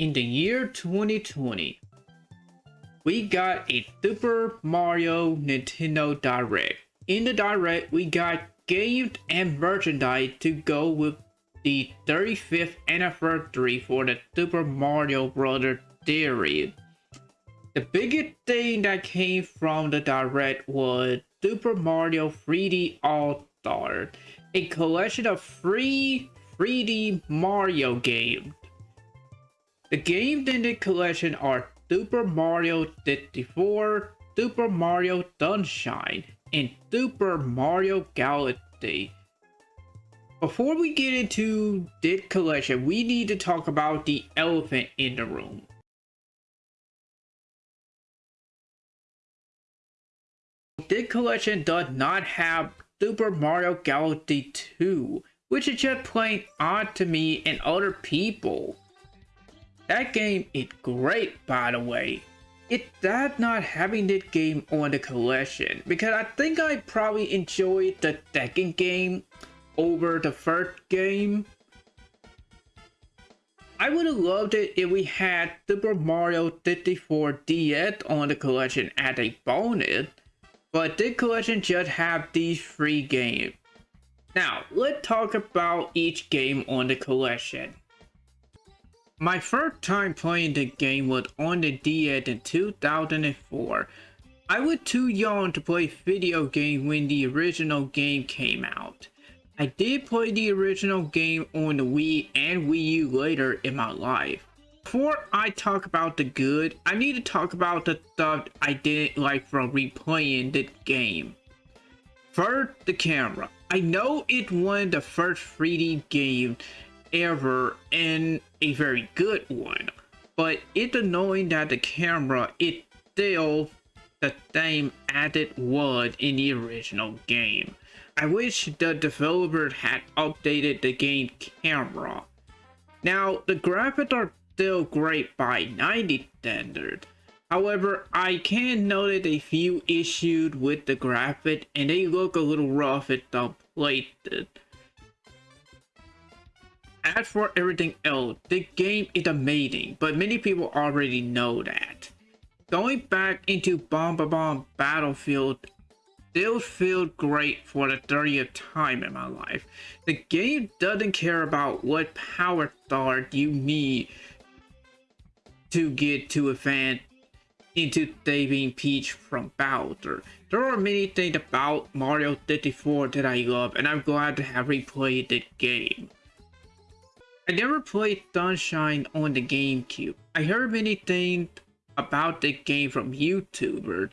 in the year 2020, we got a Super Mario Nintendo Direct. In the Direct, we got games and merchandise to go with the 35th anniversary for the Super Mario Bros. series. The biggest thing that came from the Direct was Super Mario 3D All-Star, a collection of free 3D Mario games. The games in the collection are Super Mario 64, Super Mario Sunshine, and Super Mario Galaxy. Before we get into this collection, we need to talk about the elephant in the room. This collection does not have Super Mario Galaxy 2, which is just plain odd to me and other people. That game is great by the way. It's sad not having this game on the collection because I think I probably enjoyed the second game over the first game. I would have loved it if we had Super Mario 64 DS on the collection as a bonus, but this collection just have these three games. Now, let's talk about each game on the collection. My first time playing the game was on the DS in 2004. I was too young to play video games when the original game came out. I did play the original game on the Wii and Wii U later in my life. Before I talk about the good, I need to talk about the stuff I didn't like from replaying the game. First, the camera. I know it's one of the first 3D games ever and a very good one, but it's annoying that the camera is still the same as it was in the original game. I wish the developer had updated the game camera. Now, the graphics are still great by 90 standard. However, I can notice a few issues with the graphics and they look a little rough and updated. As for everything else, the game is amazing, but many people already know that. Going back into Bob-omb Battlefield still feel great for the 30th time in my life. The game doesn't care about what power star you need to get to advance into saving Peach from Bowser. There are many things about Mario 64 that I love and I'm glad to have replayed the game. I never played Sunshine on the GameCube. I heard many things about the game from YouTubers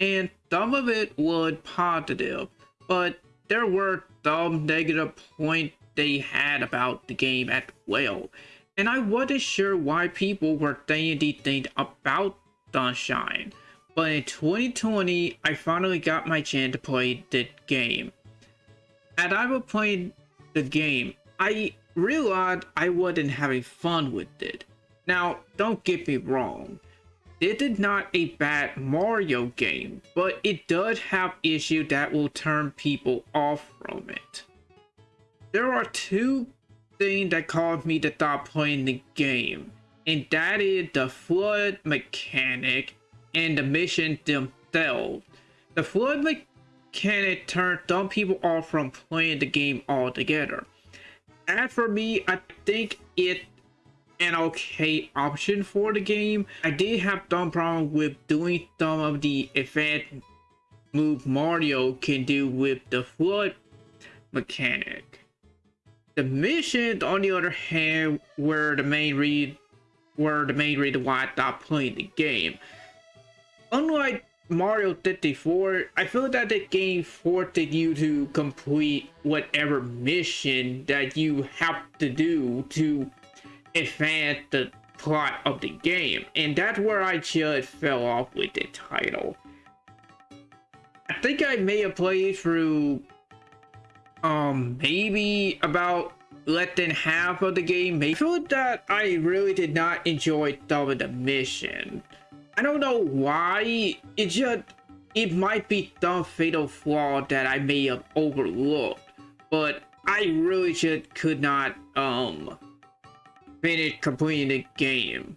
and some of it was positive, but there were some negative points they had about the game as well. And I wasn't sure why people were saying these things about Sunshine. But in 2020, I finally got my chance to play the game. As I was playing the game, I realized I wasn't having fun with it. Now, don't get me wrong. It is not a bad Mario game, but it does have issues that will turn people off from it. There are two things that caused me to stop playing the game, and that is the FLUDD mechanic and the mission themselves. The FLUDD mechanic turned some people off from playing the game altogether. As for me, I think it an okay option for the game. I did have some problem with doing some of the advanced move Mario can do with the FLUDD mechanic. The missions, on the other hand, were the main read were the main reason why I stopped playing the game. Unlike Mario 64, I feel that the game forced you to complete whatever mission that you have to do to advance the plot of the game. And that's where I just fell off with the title. I think I may have played through um maybe about less than half of the game. I feel that I really did not enjoy some of the mission. I don't know why. It just it might be the fatal flaw that I may have overlooked. But I really just could not um finish completing the game.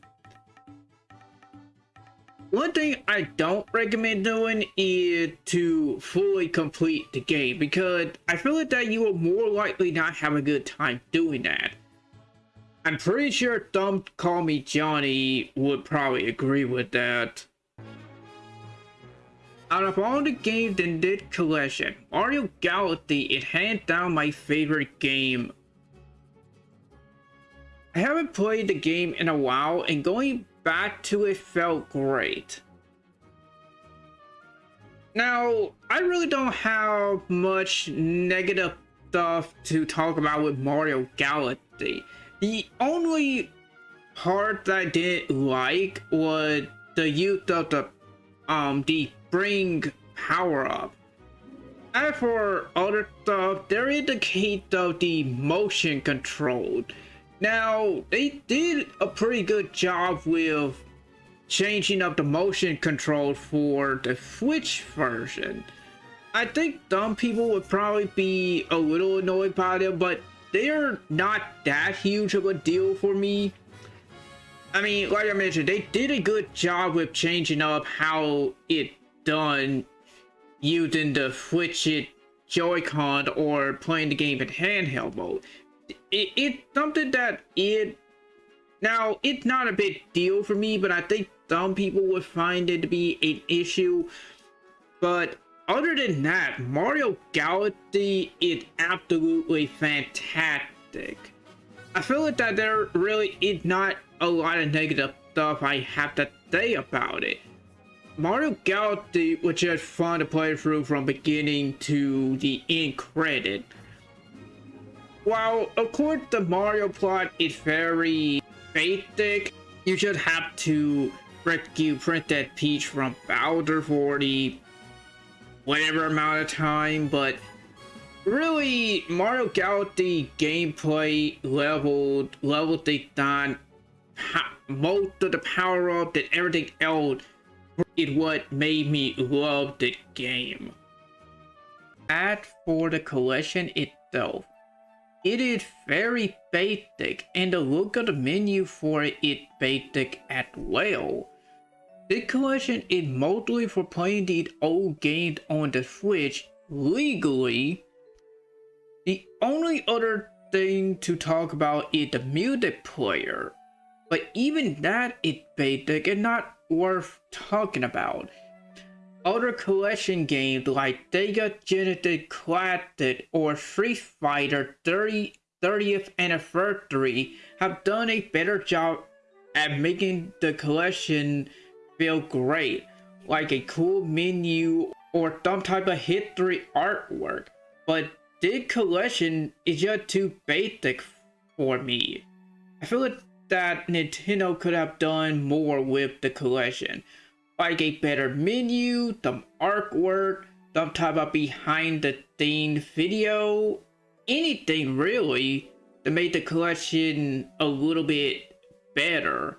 One thing I don't recommend doing is to fully complete the game because I feel that you will more likely not have a good time doing that. I'm pretty sure Don't Call Me Johnny would probably agree with that. Out of all the games in this collection, Mario Galaxy is hands down my favorite game. I haven't played the game in a while and going back to it felt great. Now, I really don't have much negative stuff to talk about with Mario Galaxy. The only part that I didn't like was the use of the um the bring power up. As for other stuff, there is the case of the motion control. Now, they did a pretty good job with changing up the motion control for the Switch version. I think some people would probably be a little annoyed by them, but they're not that huge of a deal for me. I mean, like I mentioned, they did a good job with changing up how it done using the Switch it Joy-Con or playing the game in handheld mode. It, it's something that it now it's not a big deal for me, but I think some people would find it to be an issue. But other than that, Mario Galaxy is absolutely fantastic. I feel like that there really is not a lot of negative stuff I have to say about it. Mario Galaxy was just fun to play through from beginning to the end credit. While of course the Mario plot is very basic, you should have to rescue Princess Peach from Bowser for the whatever amount of time, but really Mario Galaxy gameplay leveled level design most of the power up and everything else it what made me love the game. As for the collection itself, it is very basic and the look of the menu for it is basic as well. The collection is mostly for playing these old games on the Switch legally. The only other thing to talk about is the music player. But even that is basic and not worth talking about. Other collection games like Sega Genesis Classic or Street Fighter 30, 30th Anniversary have done a better job at making the collection feel great, like a cool menu or some type of history artwork. But this collection is just too basic for me. I feel like that Nintendo could have done more with the collection. Like a better menu, some artwork, some type of behind the scenes video, anything really to make the collection a little bit better.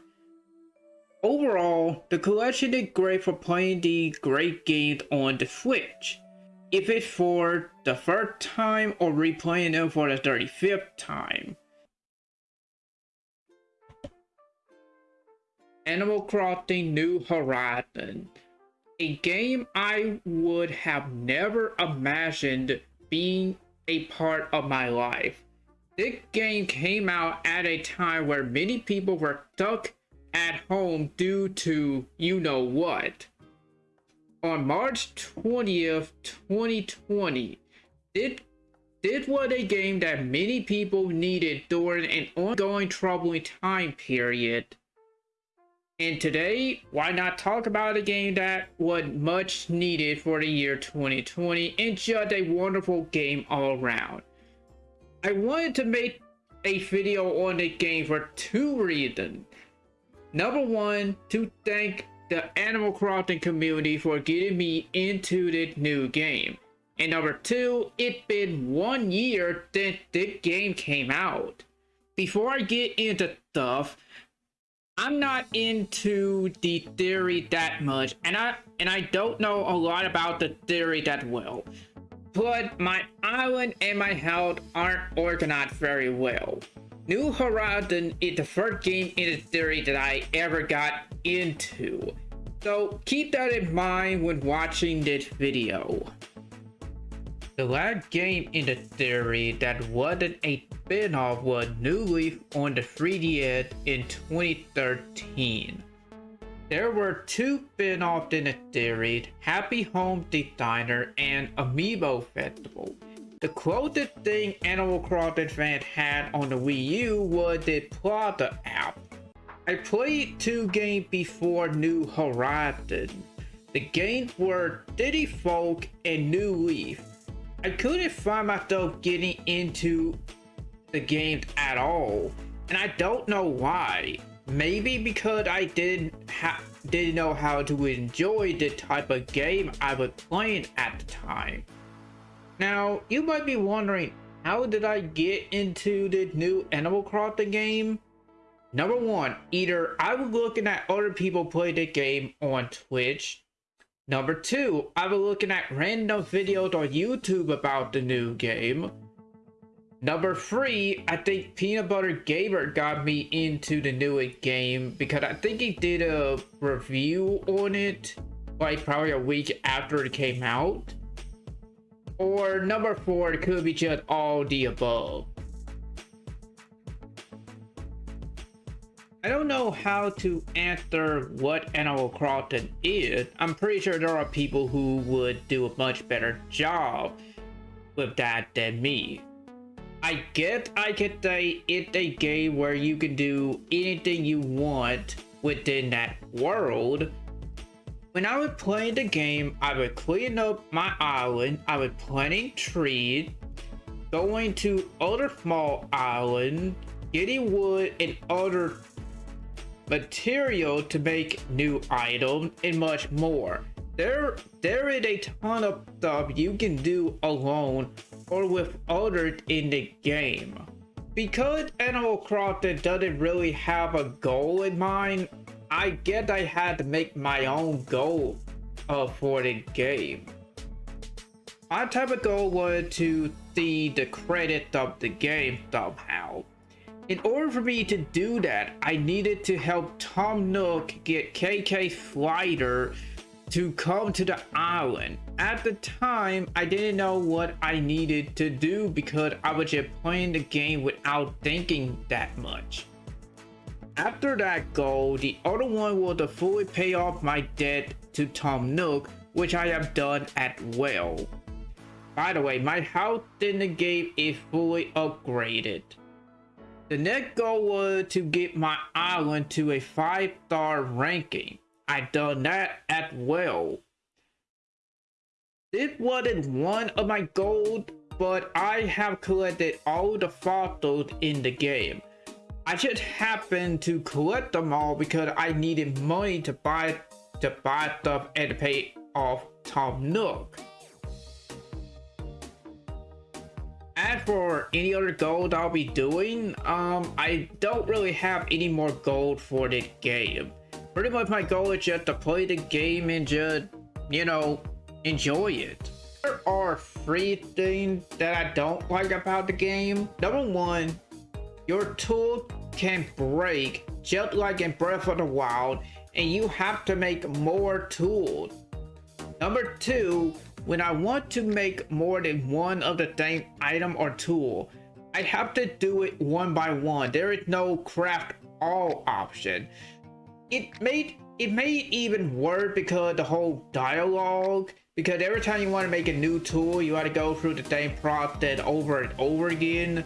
Overall, the collection is great for playing the great games on the Switch. If it's for the first time or replaying them for the 35th time. Animal Crossing New Horizon. A game I would have never imagined being a part of my life. This game came out at a time where many people were stuck at home due to you know what. On March 20th, 2020, this, this was a game that many people needed during an ongoing troubling time period. And today, why not talk about a game that was much needed for the year 2020 and just a wonderful game all around. I wanted to make a video on the game for two reasons. Number one, to thank the Animal Crossing community for getting me into the new game. And number two, it's been one year since this game came out. Before I get into stuff, I'm not into the theory that much, and I and I don't know a lot about the theory that well. But my island and my health aren't organized very well. New Horizon is the first game in the series that I ever got into. So keep that in mind when watching this video. The last game in the series that wasn't a spin-off was New Leaf on the 3DS in 2013. There were two spin-offs in the series, Happy Home Designer and Amiibo Festival. The closest thing Animal Crossing fans had on the Wii U was the Plaza app. I played two games before New Horizon. The games were City Folk and New Leaf. I couldn't find myself getting into the games at all, and I don't know why. Maybe because I didn't didn't know how to enjoy the type of game I was playing at the time. Now, you might be wondering, how did I get into the new Animal Crossing game? Number one, either I was looking at other people play the game on Twitch. Number two, I was looking at random videos on YouTube about the new game. Number three, I think Peanut Butter Gamer got me into the new game because I think he did a review on it like probably a week after it came out. Or number four, it could be just all the above. I don't know how to answer what Animal Crossing is. I'm pretty sure there are people who would do a much better job with that than me. I get I could say it's a game where you can do anything you want within that world, when I was playing the game, I would clean up my island, I would planting trees, going to other small islands, getting wood and other material to make new items and much more. There, there is a ton of stuff you can do alone or with others in the game. Because Animal Crossing doesn't really have a goal in mind, I guess I had to make my own goal uh, for the game. My type of goal was to see the credit of the game somehow. In order for me to do that, I needed to help Tom Nook get K.K. Slider to come to the island. At the time, I didn't know what I needed to do because I was just playing the game without thinking that much. After that goal, the other one was to fully pay off my debt to Tom Nook, which I have done as well. By the way, my house in the game is fully upgraded. The next goal was to get my island to a 5 star ranking. I done that as well. This wasn't one of my goals, but I have collected all the fossils in the game. I just happened to collect them all because I needed money to buy to buy stuff and to pay off Tom Nook. As for any other gold I'll be doing, um, I don't really have any more gold for the game. Pretty much my goal is just to play the game and just, you know, enjoy it. There are three things that I don't like about the game. Number one, your tool can break just like in Breath of the Wild and you have to make more tools. Number two, when I want to make more than one of the same item or tool, I have to do it one by one. There is no craft all option. It made it made even worse because the whole dialogue because every time you want to make a new tool you got to go through the same process over and over again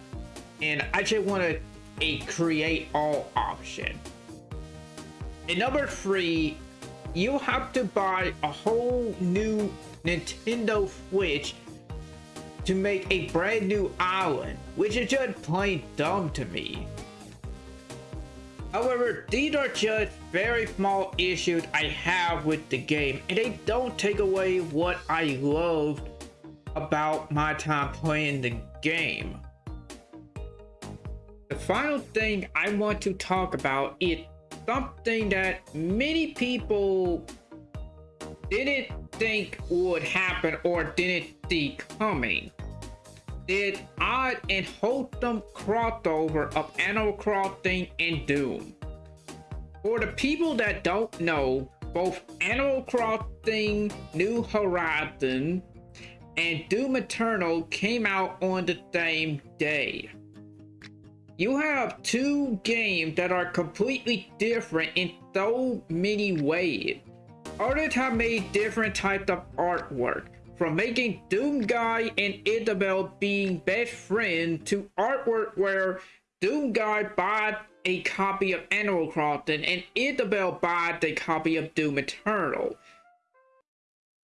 and I just want to a create all option. And number three, you have to buy a whole new Nintendo Switch to make a brand new island, which is just plain dumb to me. However, these are just very small issues I have with the game, and they don't take away what I loved about my time playing the game. The final thing I want to talk about is something that many people didn't think would happen or didn't see coming. did odd and wholesome crossover of Animal Crossing and Doom. For the people that don't know, both Animal Crossing New Horizon and Doom Eternal came out on the same day. You have two games that are completely different in so many ways. Artists have made different types of artwork, from making Doom Guy and Isabelle being best friends to artwork where Doom Guy buys a copy of Animal Crossing and Isabelle bought a copy of Doom Eternal.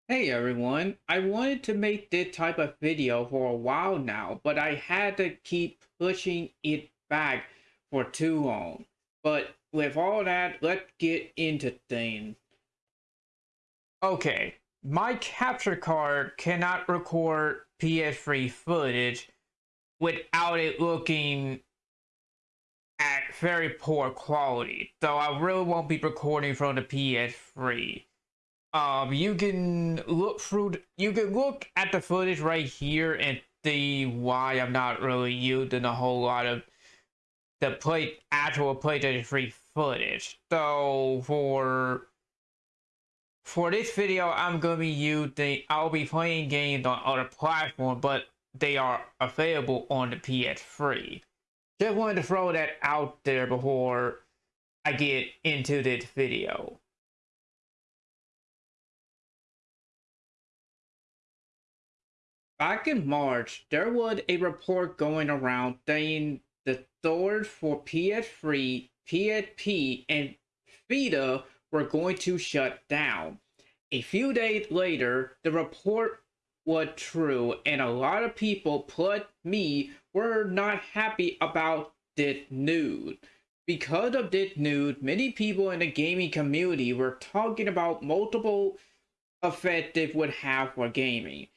Hey everyone, I wanted to make this type of video for a while now, but I had to keep pushing it back for too long. But with all that, let's get into things. Okay, my capture card cannot record PS3 footage without it looking at very poor quality. So I really won't be recording from the PS3. Um, you can look through, you can look at the footage right here and see why I'm not really using a whole lot of the play actual PlayStation 3 footage. So for for this video, I'm gonna be using I'll be playing games on other platforms, but they are available on the PS3. Just wanted to throw that out there before I get into this video. Back in March, there was a report going around saying the for PS3, PSP, and Vita were going to shut down. A few days later, the report was true, and a lot of people, plus me, were not happy about this news. Because of this news, many people in the gaming community were talking about multiple effects it would have for gaming.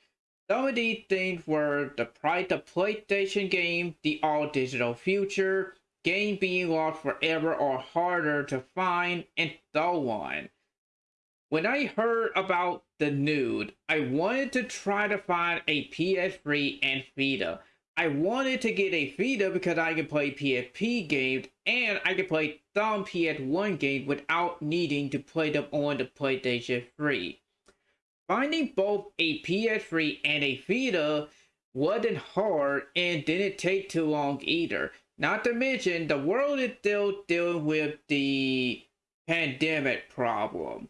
Some of these things were the price of PlayStation game, the all-digital future, game being lost forever or harder to find, and so on. When I heard about the nude, I wanted to try to find a PS3 and Vita. I wanted to get a Vita because I could play PSP games and I could play some PS1 games without needing to play them on the PlayStation 3. Finding both a PS3 and a Vita wasn't hard and didn't take too long either. Not to mention, the world is still dealing with the pandemic problem.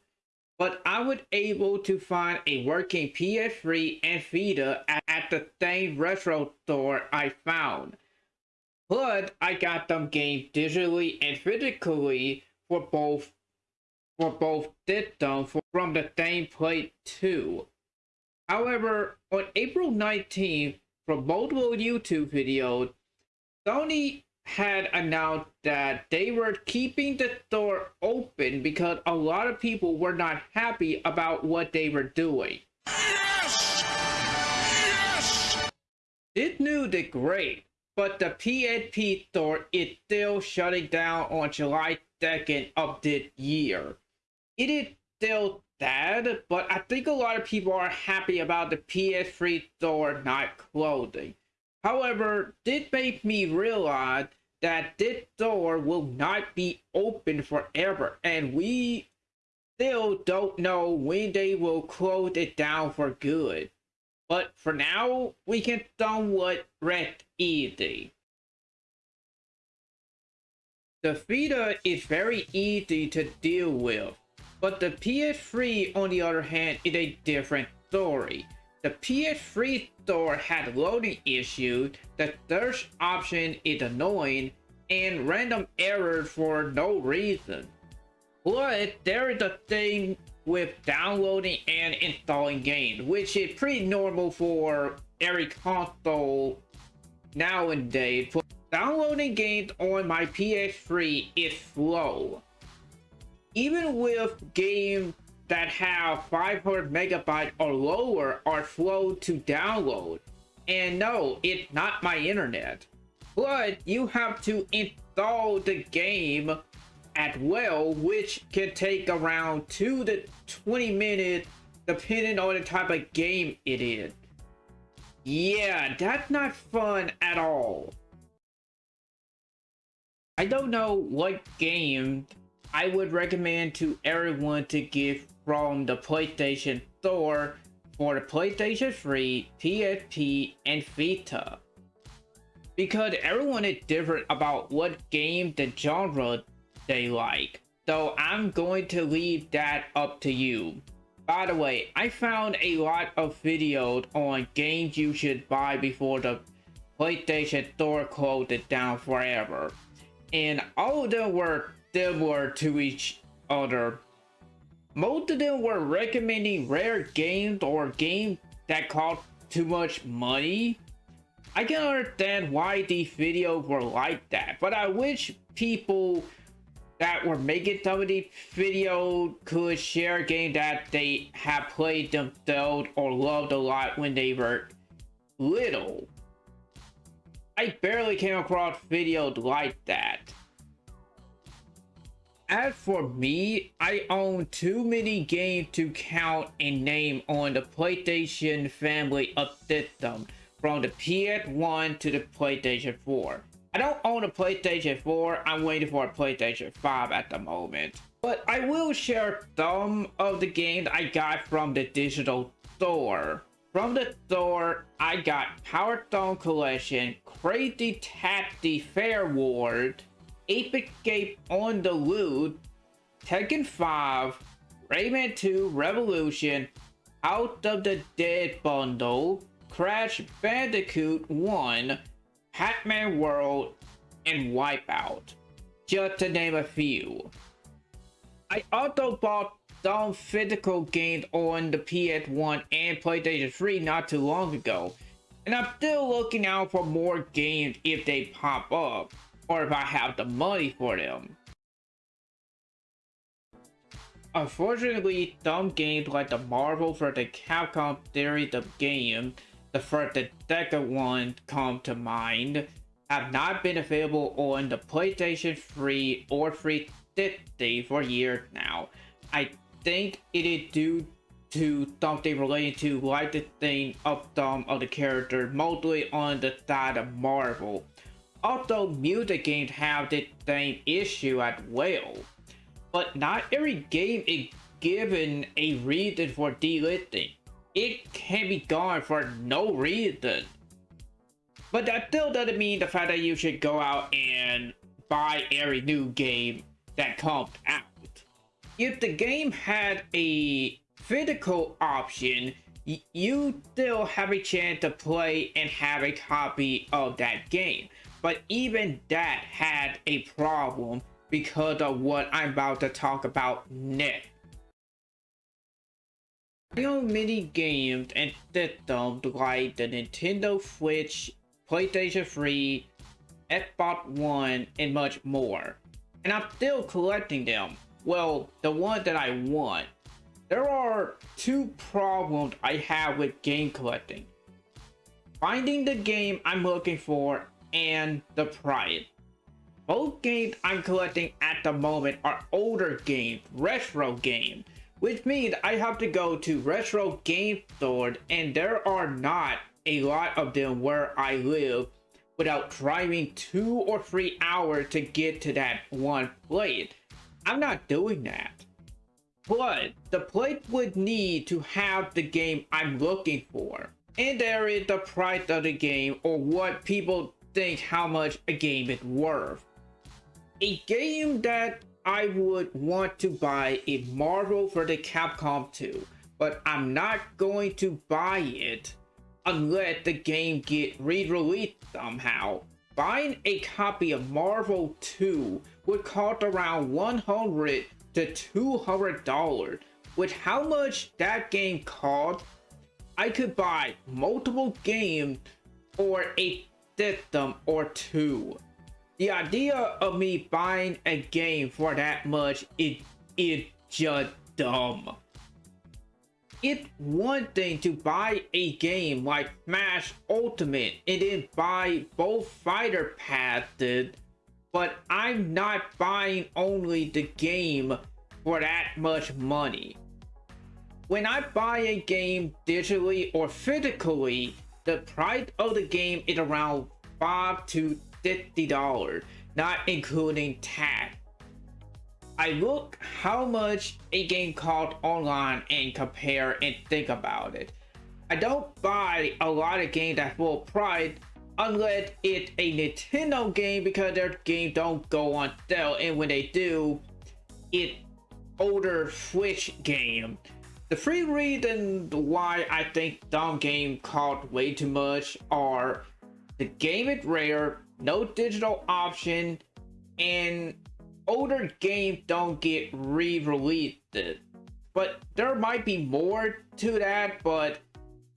But I was able to find a working PS3 and Vita at the same retro store I found. But I got them games digitally and physically for both for both systems from the same plate too. However, on April 19th, from multiple YouTube videos, Sony had announced that they were keeping the store open because a lot of people were not happy about what they were doing. Yes! Yes! This news is great, but the PSP store is still shutting down on July 2nd of this year it is still sad, but I think a lot of people are happy about the PS3 store not closing. However, this made me realize that this store will not be open forever, and we still don't know when they will close it down for good. But for now, we can somewhat rest easy. The Vita is very easy to deal with. But the PS3, on the other hand, is a different story. The PS3 store had loading issues, the search option is annoying, and random errors for no reason. But there is a thing with downloading and installing games, which is pretty normal for every console nowadays. Downloading games on my PS3 is slow even with games that have 500 megabytes or lower are slow to download. And no, it's not my internet. But you have to install the game at well, which can take around 2 to 20 minutes depending on the type of game it is. Yeah, that's not fun at all. I don't know what game I would recommend to everyone to get from the PlayStation Store for the PlayStation 3, PSP, and Vita. Because everyone is different about what game the genre they like. So I'm going to leave that up to you. By the way, I found a lot of videos on games you should buy before the PlayStation Store closed it down forever. And all of them were similar to each other. Most of them were recommending rare games or games that cost too much money. I can understand why these videos were like that, but I wish people that were making some of these videos could share a game that they have played themselves or loved a lot when they were little. I barely came across videos like that. As for me, I own too many games to count and name on the PlayStation family of systems, from the PS1 to the PlayStation 4. I don't own a PlayStation 4. I'm waiting for a PlayStation 5 at the moment. But I will share some of the games I got from the digital store. From the store, I got Power Stone Collection, Crazy Taxi Fare Wars, Ape Escape on the Loose, Tekken 5, Rayman 2 Revolution, House of the Dead Bundle, Crash Bandicoot 1, Pac-Man World, and Wipeout, just to name a few. I also bought some physical games on the PS1 and PlayStation 3 not too long ago, and I'm still looking out for more games if they pop up, or if I have the money for them. Unfortunately, some games like the Marvel vs. Capcom series of games the first the second one come to mind, have not been available on the PlayStation 3 or 360 for years now. I think it is due to something related to licensing of some of the characters, mostly on the side of Marvel. Also, music games have the same issue as well. But not every game is given a reason for delisting it can be gone for no reason. But that still doesn't mean the fact that you should go out and buy every new game that comes out. If the game had a physical option, you still have a chance to play and have a copy of that game. But even that had a problem because of what I'm about to talk about next. I own many games and systems like the Nintendo Switch, PlayStation 3, Xbox One, and much more. And I'm still collecting them. Well, the one that I want. There are two problems I have with game collecting. Finding the game I'm looking for and the price. Both games I'm collecting at the moment are older games, retro games which means I have to go to retro game stores and there are not a lot of them where I live without driving two or three hours to get to that one place. I'm not doing that. But the place would need to have the game I'm looking for. And there is the price of the game or what people think how much a game is worth. A game that I would want to buy a Marvel vs. Capcom 2, but I'm not going to buy it unless the game get re-released somehow. Buying a copy of Marvel 2 would cost around 100 to 200 dollars. With how much that game cost, I could buy multiple games or a system or two. The idea of me buying a game for that much is, is just dumb. It's one thing to buy a game like Smash Ultimate and then buy both fighter passes, but I'm not buying only the game for that much money. When I buy a game digitally or physically, the price of the game is around 5 to $50, not including tax. I look how much a game costs online and compare and think about it. I don't buy a lot of games at full price unless it's a Nintendo game because their games don't go on sale and when they do, it older Switch game. The three reasons why I think dumb game cost way too much are the game is rare, no digital option, and older games don't get re-released. But there might be more to that, but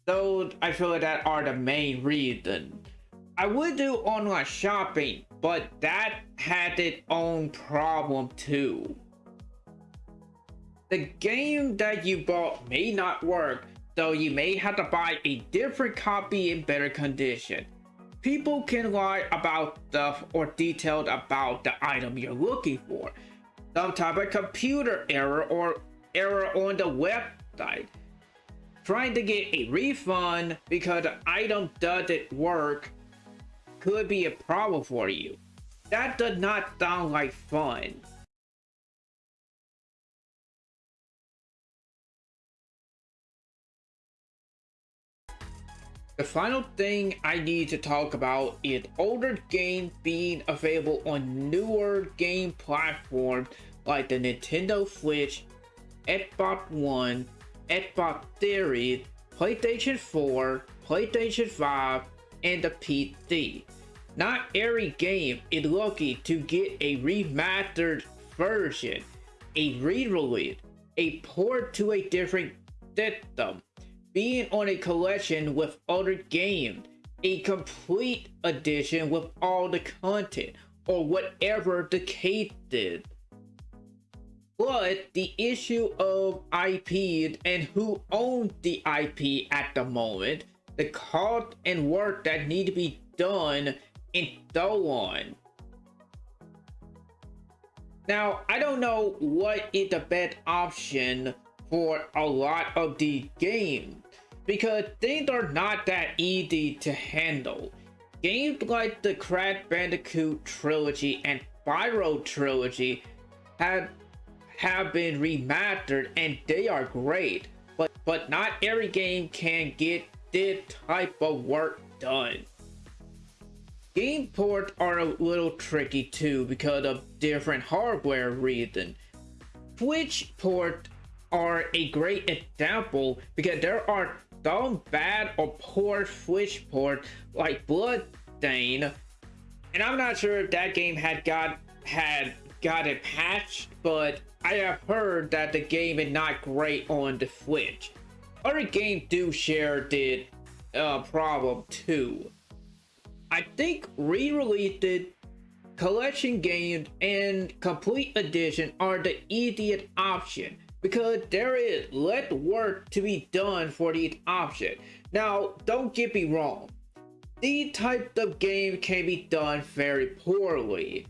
those I feel that are the main reason. I would do online shopping, but that had its own problem too. The game that you bought may not work, so you may have to buy a different copy in better condition. People can lie about stuff or detailed about the item you're looking for. Some type of computer error or error on the website. Trying to get a refund because the item doesn't work could be a problem for you. That does not sound like fun. The final thing I need to talk about is older games being available on newer game platforms like the Nintendo Switch, Xbox One, Xbox Series, PlayStation 4, PlayStation 5, and the PC. Not every game is lucky to get a remastered version, a re-release, a port to a different system, being on a collection with other games, a complete edition with all the content, or whatever the case is. But the issue of IP and who owns the IP at the moment, the cost and work that need to be done, and so on. Now, I don't know what is the best option for a lot of these games because things are not that easy to handle. Games like the Crash Bandicoot trilogy and Spyro trilogy have have been remastered and they are great, but but not every game can get this type of work done. Game ports are a little tricky too because of different hardware reasons. Switch ports are a great example because there are some bad or poor Switch port like Bloodstain, and I'm not sure if that game had got had got it patched, but I have heard that the game is not great on the Switch. Other games do share the uh, problem too. I think re-released collection games and complete edition are the easiest option because there is less work to be done for these options. Now, don't get me wrong. These types of games can be done very poorly.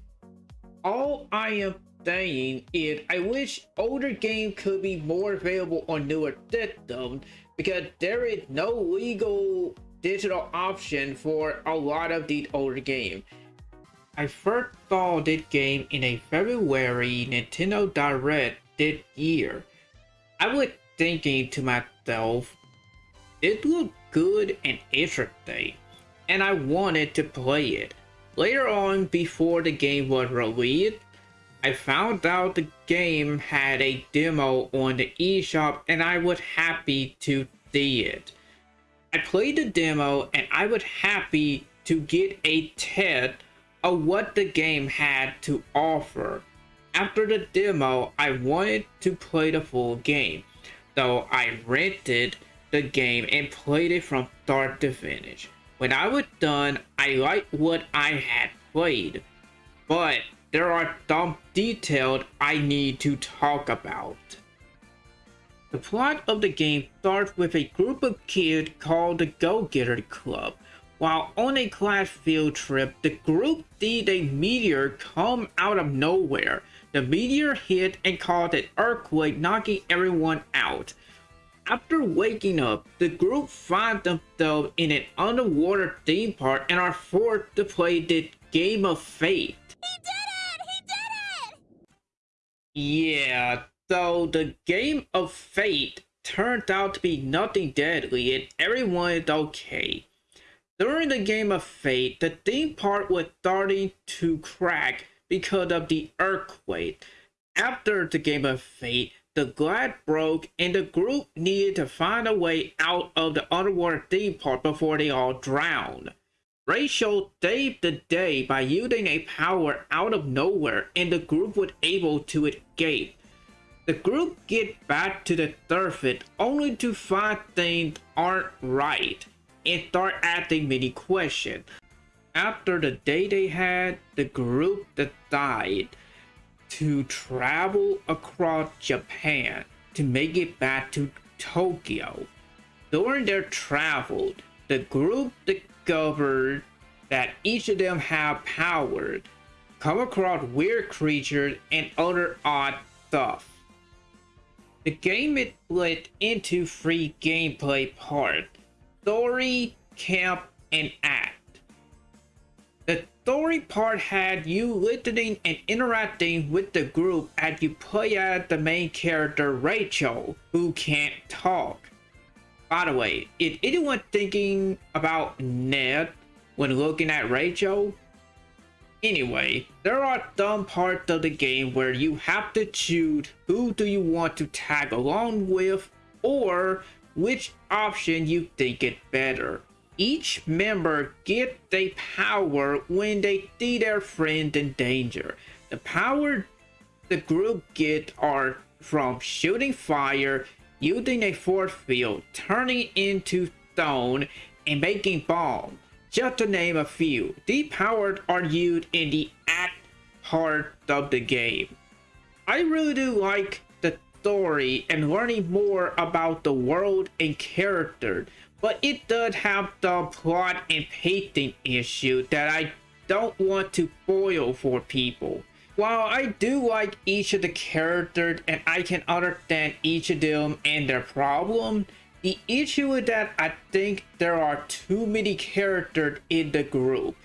All I am saying is I wish older games could be more available on newer systems because there is no legal digital option for a lot of these older games. I first saw this game in a February Nintendo Direct this year. I was thinking to myself, it looked good and interesting, and I wanted to play it. Later on, before the game was released, I found out the game had a demo on the eShop and I was happy to see it. I played the demo and I was happy to get a test of what the game had to offer. After the demo, I wanted to play the full game, so I rented the game and played it from start to finish. When I was done, I liked what I had played, but there are some details I need to talk about. The plot of the game starts with a group of kids called the Go-Getter Club while on a class field trip, the group sees a meteor come out of nowhere. The meteor hit and caused an earthquake, knocking everyone out. After waking up, the group find themselves in an underwater theme park and are forced to play the Game of Fate. He did it! He did it! Yeah, so the Game of Fate turned out to be nothing deadly and everyone is okay. During the Game of Fate, the theme park was starting to crack because of the earthquake. After the Game of Fate, the glass broke and the group needed to find a way out of the underwater theme park before they all drowned. Rachel saved the day by using a power out of nowhere and the group was able to escape. The group get back to the surface only to find things aren't right and start asking many questions. After the day they had, the group decided to travel across Japan to make it back to Tokyo. During their travel, the group discovered that each of them have powers, come across weird creatures, and other odd stuff. The game is split into three gameplay parts, story, camp, and act. Story part had you listening and interacting with the group as you play as the main character Rachel, who can't talk. By the way, is anyone thinking about Ness when looking at Rachel? Anyway, there are some parts of the game where you have to choose who do you want to tag along with or which option you think is better. Each member get a power when they see their friend in danger. The power the group get are from shooting fire, using a force field, turning into stone, and making bombs. Just to name a few, these powers are used in the act part of the game. I really do like the story and learning more about the world and character, but it does have the plot and pacing issue that I don't want to spoil for people. While I do like each of the characters and I can understand each of them and their problem, the issue is that I think there are too many characters in the group.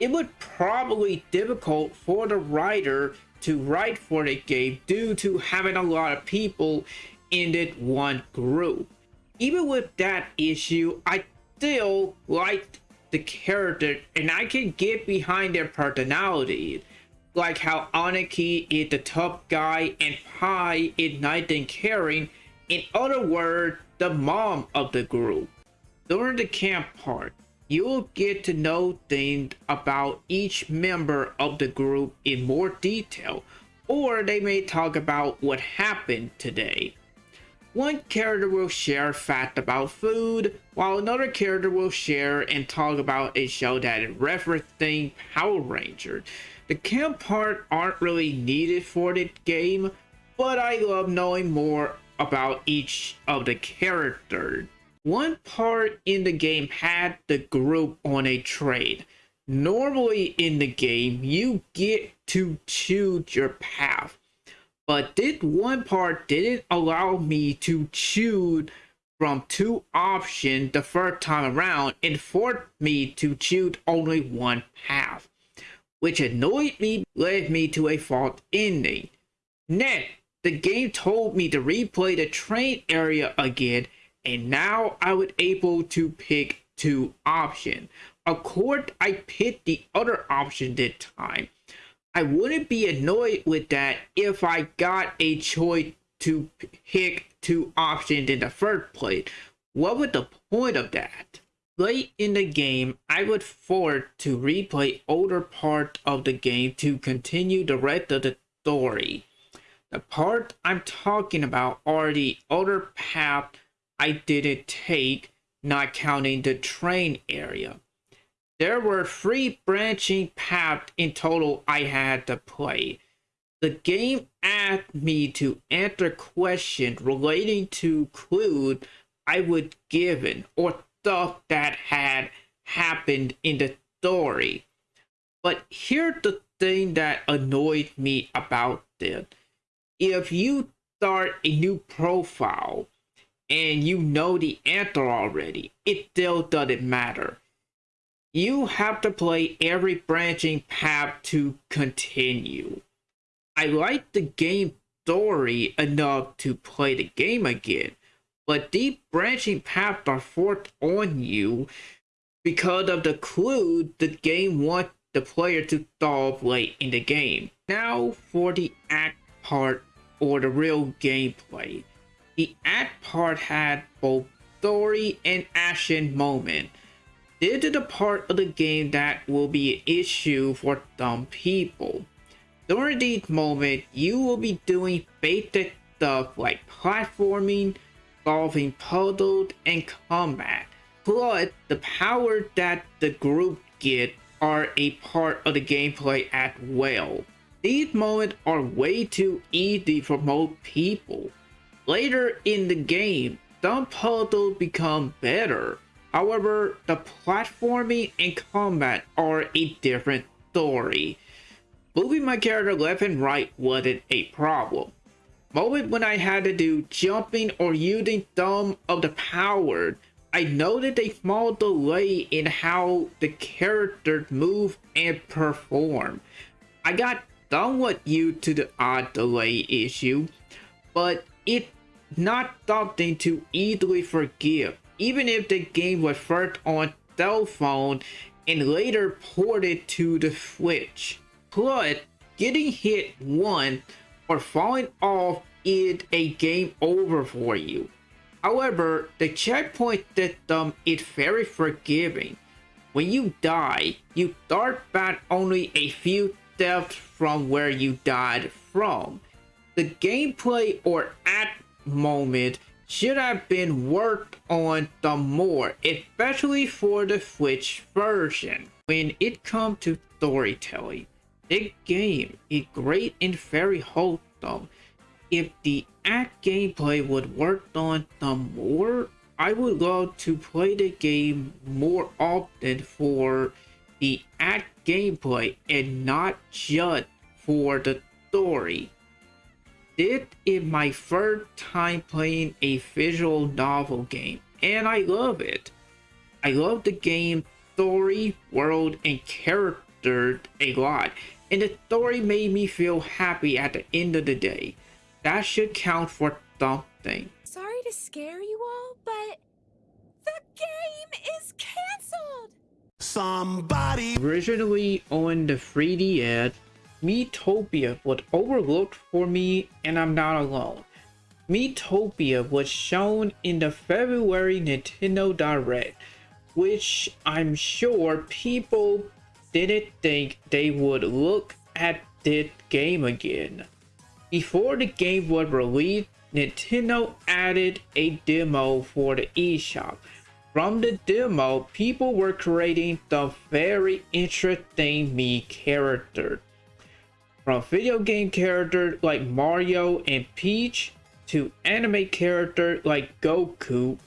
It would probably difficult for the writer to write for the game due to having a lot of people in that one group. Even with that issue, I still like the character and I can get behind their personality. Like how Aniki is the tough guy and Pai is nice and caring. In other words, the mom of the group. During the camp part, you'll get to know things about each member of the group in more detail, or they may talk about what happened today. One character will share fact about food, while another character will share and talk about a show that is referencing Power Ranger. The camp part aren't really needed for the game, but I love knowing more about each of the characters. One part in the game had the group on a trade. Normally in the game, you get to choose your path. But this one part didn't allow me to choose from two options the first time around and forced me to choose only one path, which annoyed me led me to a false ending. Next, the game told me to replay the train area again, and now I was able to pick two options. Of course, I picked the other option this time. I wouldn't be annoyed with that if I got a choice to pick two options in the first place. What was the point of that? Late in the game, I was forced to replay older parts of the game to continue the rest of the story. The part I'm talking about are the other path I didn't take, not counting the train area. There were three branching paths in total I had to play. The game asked me to answer questions relating to clues I was given or stuff that had happened in the story. But here's the thing that annoyed me about this if you start a new profile, and you know the answer already, it still doesn't matter. You have to play every branching path to continue. I like the game story enough to play the game again, but deep branching paths are forced on you because of the clue the game wants the player to solve late in the game. Now for the act part or the real gameplay. The act part had both story and action moment. This is the part of the game that will be an issue for some people. During these moments, you will be doing basic stuff like platforming, solving puzzles, and combat. Plus, the power that the group get are a part of the gameplay as well. These moments are way too easy for most people. Later in the game, some puzzles become better. However, the platforming and combat are a different story. Moving my character left and right wasn't a problem. Moment when I had to do jumping or using some of the power I noted a small delay in how the characters move and perform. I got somewhat used to the odd delay issue, but it's not something to easily forgive, even if the game was first on cell phone and later ported to the Switch. Plus, getting hit one or falling off is a game over for you. However, the checkpoint system is very forgiving. When you die, you start back only a few steps from where you died from. The gameplay or at moment should have been worked on the more, especially for the Switch version. When it comes to storytelling, this game is great and very wholesome. If the act gameplay would work on the more, I would love to play the game more often for the act gameplay and not just for the story. This is my first time playing a visual novel game and I love it. I love the game story, world, and character a lot and the story made me feel happy at the end of the day. That should count for something. Sorry to scare you all, but the game is canceled. Somebody. Originally on the 3DS, Miitopia was overlooked for me and I'm not alone. Miitopia was shown in the February Nintendo Direct, which I'm sure people didn't think they would look at this game again. Before the game was released, Nintendo added a demo for the eShop. From the demo, people were creating the very interesting Mii characters. From video game characters like Mario and Peach to anime characters like Goku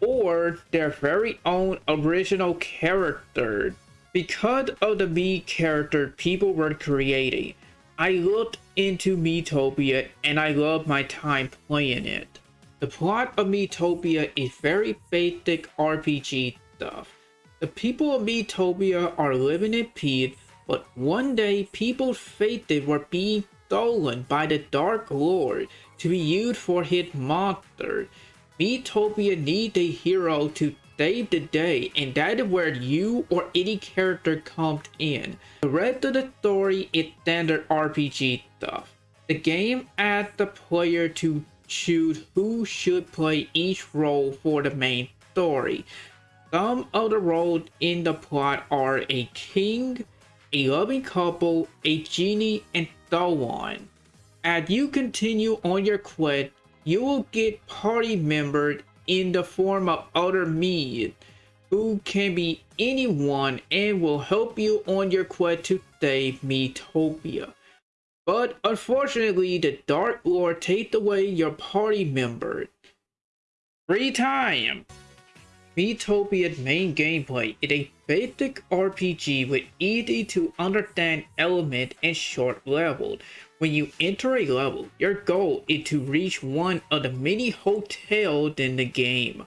or their very own original character. Because of the Mii character people were creating, I looked into Miitopia and I love my time playing it. The plot of Miitopia is very basic RPG stuff. The people of Miitopia are living in peace, but one day people's faces were being stolen by the Dark Lord to be used for his monster. Miitopia needs a hero to save the day and that is where you or any character comes in. The rest of the story is standard RPG stuff. The game asks the player to choose who should play each role for the main story. Some of the roles in the plot are a king, a loving couple, a genie, and so on. As you continue on your quest, you will get party members in the form of other Mii who can be anyone and will help you on your quest to save Miitopia. But unfortunately, the Dark Lord takes away your party members. Free time! Miitopia's main gameplay is a basic RPG with easy to understand element and short levels, When you enter a level, your goal is to reach one of the many hotels in the game.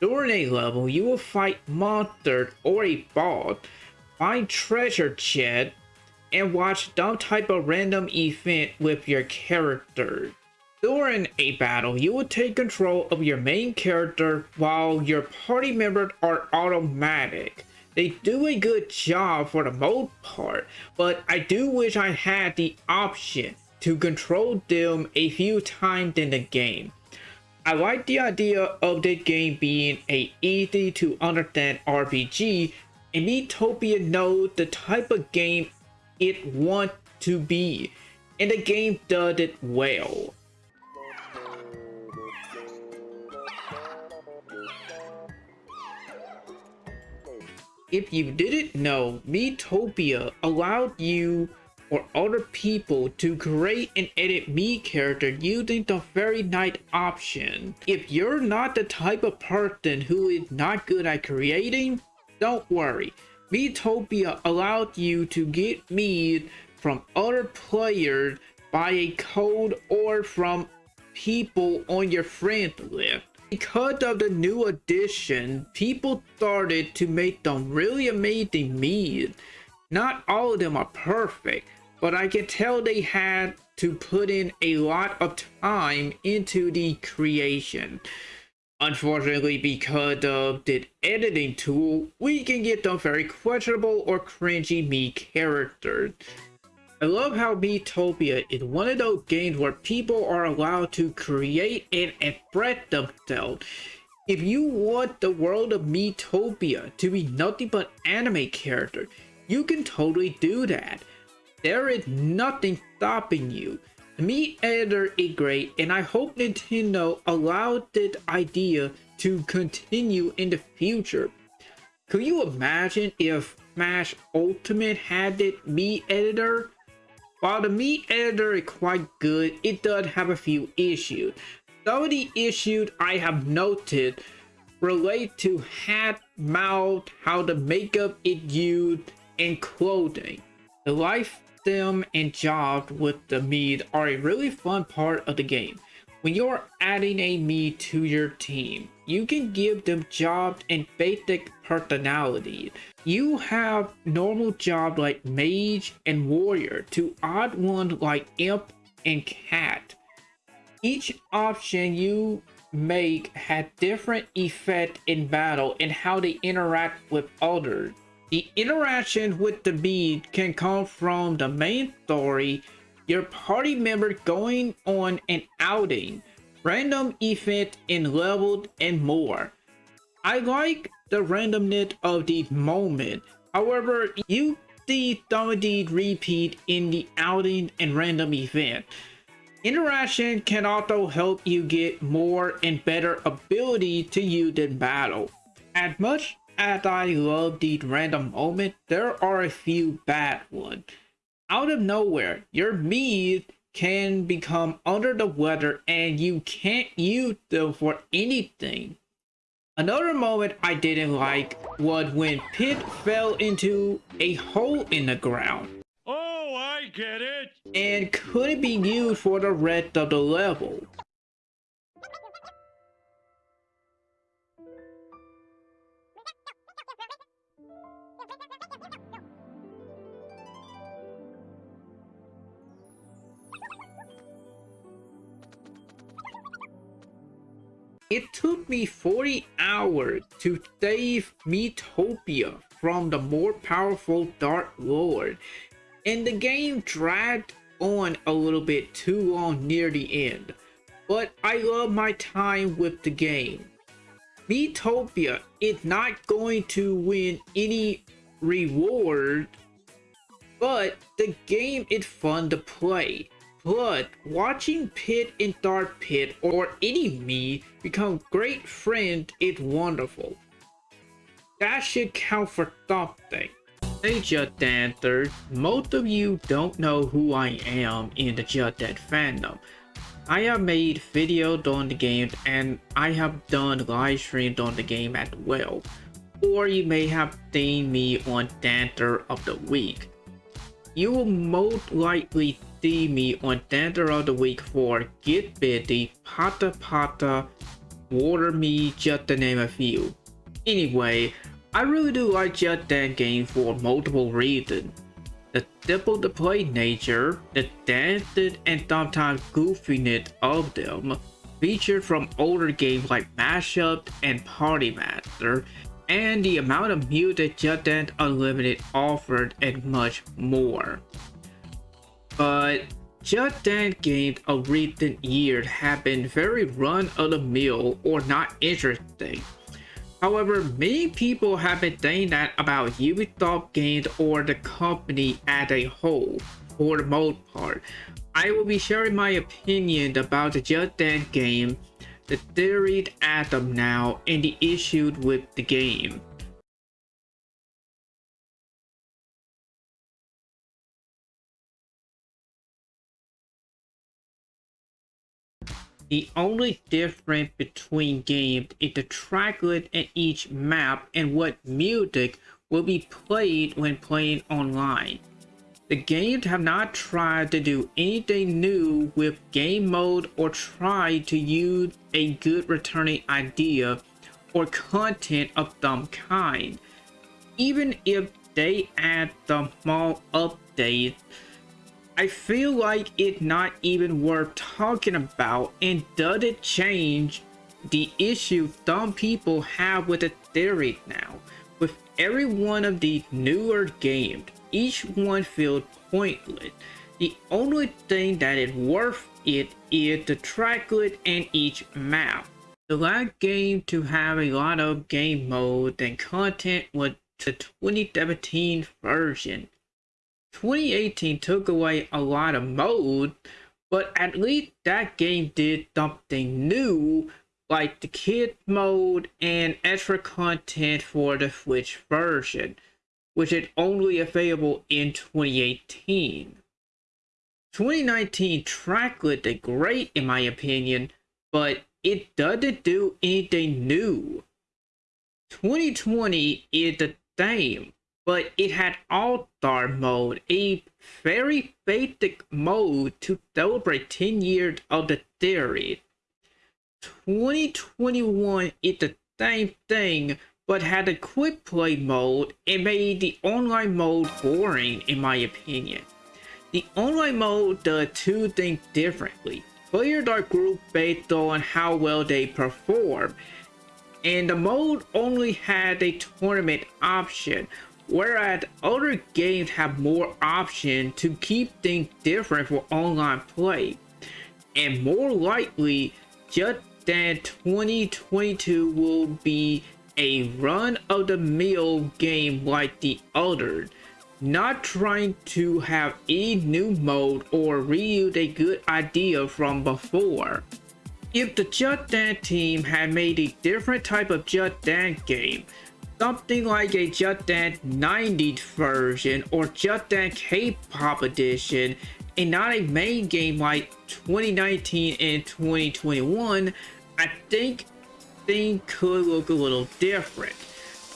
During a level, you will fight monsters or a boss, find treasure chest, and watch some type of random event with your character. During a battle, you will take control of your main character while your party members are automatic. They do a good job for the most part, but I do wish I had the option to control them a few times in the game. I like the idea of the game being a easy to understand RPG and Miitopia knows the type of game it wants to be and the game does it well. If you didn't know, Miitopia allowed you or other people to create and edit Mii character using the Fairy Knight option. If you're not the type of person who is not good at creating, don't worry. Miitopia allowed you to get Mii from other players by a code or from people on your friend list. Because of the new addition, people started to make them really amazing Mii's. Not all of them are perfect, but I can tell they had to put in a lot of time into the creation. Unfortunately, because of the editing tool, we can get them very questionable or cringy Mii characters. I love how Miitopia is one of those games where people are allowed to create and express themselves. If you want the world of Miitopia to be nothing but anime characters, you can totally do that. There is nothing stopping you. The Mii editor is great and I hope Nintendo allowed this idea to continue in the future. Could you imagine if Smash Ultimate had it Mii editor? While the Mii editor is quite good, it does have a few issues. Some of the issues I have noted relate to hat, mouth, how the makeup is used, and clothing. The life sim and jobs with the Mii are a really fun part of the game. When you're adding a Mii to your team, you can give them jobs and basic personality. You have normal jobs like mage and warrior to odd ones like imp and cat. Each option you make had different effect in battle and how they interact with others. The interaction with the bead can come from the main story your party member going on an outing, random event in leveled and more. I like the randomness of the moment. However, you see some repeat in the outing and random event. Interaction can also help you get more and better ability to use in battle. As much as I love these random moments, there are a few bad ones out of nowhere, your Mii can become under the weather and you can't use them for anything. Another moment I didn't like was when Pit fell into a hole in the ground. Oh, I get it. And couldn't be used for the rest of the level. It took me 40 hours to save Miitopia from the more powerful Dark Lord, and the game dragged on a little bit too long near the end, but I love my time with the game. Miitopia is not going to win any reward, but the game is fun to play. But watching Pit and Dark Pit or any Mii become great friends is wonderful. That should count for something. Hey Just Dancers, most of you don't know who I am in the Dance fandom. I have made videos on the game and I have done live streams on the game as well. Or you may have seen me on Dancer of the Week. You will most likely me on Tender of the Week for Get Bitty, Pata Pata, Water Me, just to name a few. Anyway, I really do like Just Dance game for multiple reasons. The simple to play nature, the dancing and sometimes goofiness of them, featured from older games like Mashup and Party Master, and the amount of music Just Dance Unlimited offered and much more. But Just Dance games of recent years have been very run-of-the-mill or not interesting. However, many people have been saying that about Ubisoft games or the company as a whole, for the most part. I will be sharing my opinion about the Just Dance game the theory as of now and the issues with the game. The only difference between games is the tracklet in each map and what music will be played when playing online. The games have not tried to do anything new with game mode or tried to use a good returning idea or content of some kind. Even if they add some small updates, I feel like it's not even worth talking about and does it change the issue some people have with the theory now. With every one of the newer games, each one feels pointless. The only thing that is worth it is the tracklet and each map. The last game to have a lot of game modes and content was the 2017 version. 2018 took away a lot of mode, but at least that game did something new like the kid mode and extra content for the Switch version which is only available in 2018. 2019 tracklet is great in my opinion, but it doesn't do anything new. 2020 is the same, but it had All-Star mode, a very basic mode to celebrate 10 years of the series. 2021 is the same thing, but had a quick play mode and made the online mode boring in my opinion. The online mode does two things differently. Players are grouped based on how well they perform, and the mode only had a tournament option, whereas other games have more options to keep things different for online play. And more likely, Just Dance 2022 will be a run-of-the-mill game like the other, not trying to have a new mode or reuse a good idea from before. If the Just Dance team had made a different type of Just Dance game, something like a Just Dance 90s version or Just Dance K-pop edition, and not a main game like 2019 and 2021, I think thing could look a little different.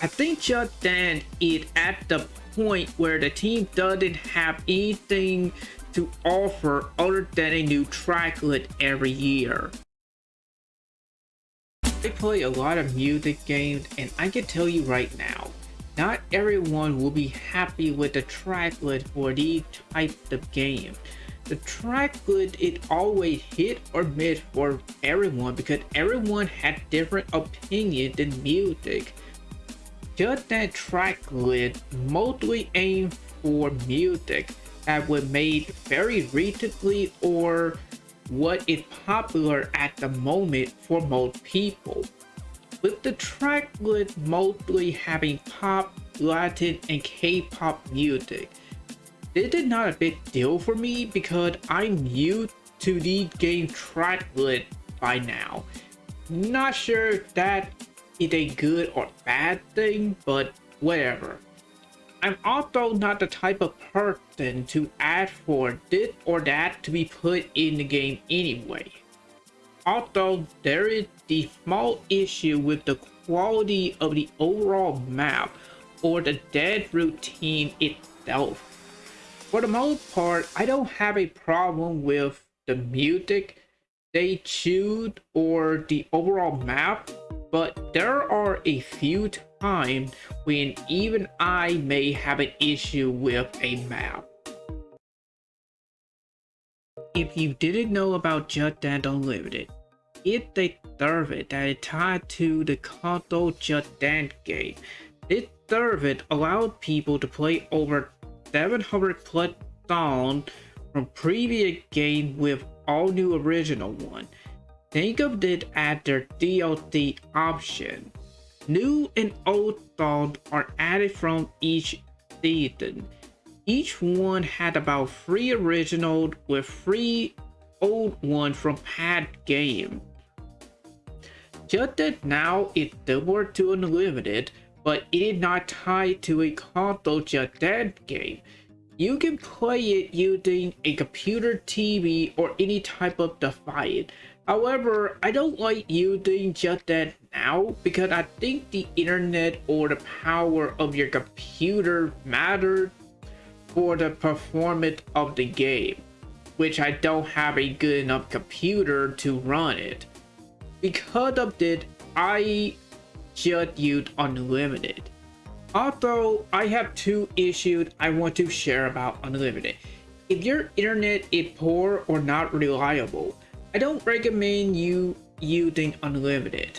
I think Just Dance is at the point where the team doesn't have anything to offer other than a new tracklet every year. I play a lot of music games and I can tell you right now, not everyone will be happy with the tracklet for these types of games the tracklet it always hit or miss for everyone because everyone had different opinions in music. Just Dance tracklet mostly aimed for music that was made very recently or what is popular at the moment for most people. With the tracklet mostly having pop, Latin, and K-pop music, this is not a big deal for me because I'm used to the game tracklet by now. Not sure that is a good or bad thing, but whatever. I'm also not the type of person to ask for this or that to be put in the game anyway. Also, there is the small issue with the quality of the overall map or the dead routine itself. for the most part, I don't have a problem with the music they choose or the overall map, but there are a few times when even I may have an issue with a map. If you didn't know about Just Dance Unlimited, it's a service that is tied to the Just Dance game. This service allowed people to play over 700 plus songs from previous games with all new original one. Think of it as their DLC option. New and old songs are added from each season. Each one had about three original with three old ones from past game. Just Dance Now it's similar to Unlimited, but it is not tied to a console Just Dance game. You can play it using a computer, TV, or any type of device. However, I don't like using Just Dance Now because I think the internet or the power of your computer matters for the performance of the game, which I don't have a good enough computer to run it. Because of this, I just use Unlimited. Also, I have two issues I want to share about Unlimited. If your internet is poor or not reliable, I don't recommend you using Unlimited.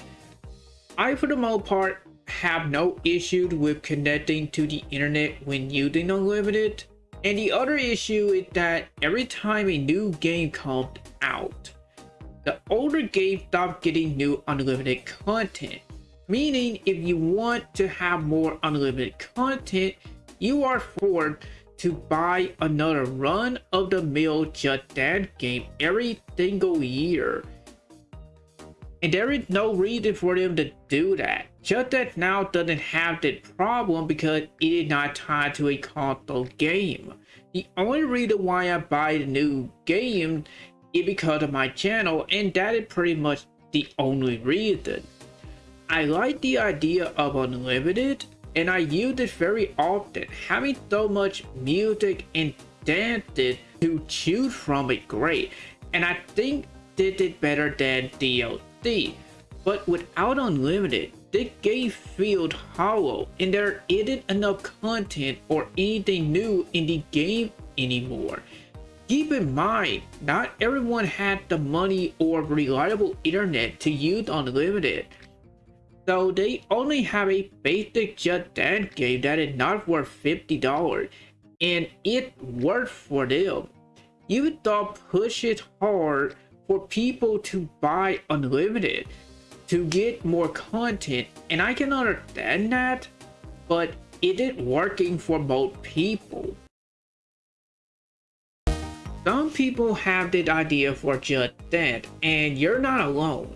I, for the most part, have no issues with connecting to the internet when using Unlimited. And the other issue is that every time a new game comes out, the older game stop getting new unlimited content. Meaning if you want to have more unlimited content, you are forced to buy another run of the mill Just Dance game every single year. And there is no reason for them to do that. Just Dance now doesn't have that problem because it is not tied to a console game. The only reason why I buy the new game is because of my channel and that is pretty much the only reason. I like the idea of unlimited and I use it very often. Having so much music and dances to choose from is great and I think did it better than DLC. But without unlimited, the game feels hollow and there isn't enough content or anything new in the game anymore. Keep in mind, not everyone had the money or reliable internet to use unlimited. So they only have a basic Just Dance game that is not worth $50 and it worked for them. You thought push it hard for people to buy unlimited to get more content and I can understand that but it is working for most people. Some people have this idea for Just Dance and you're not alone.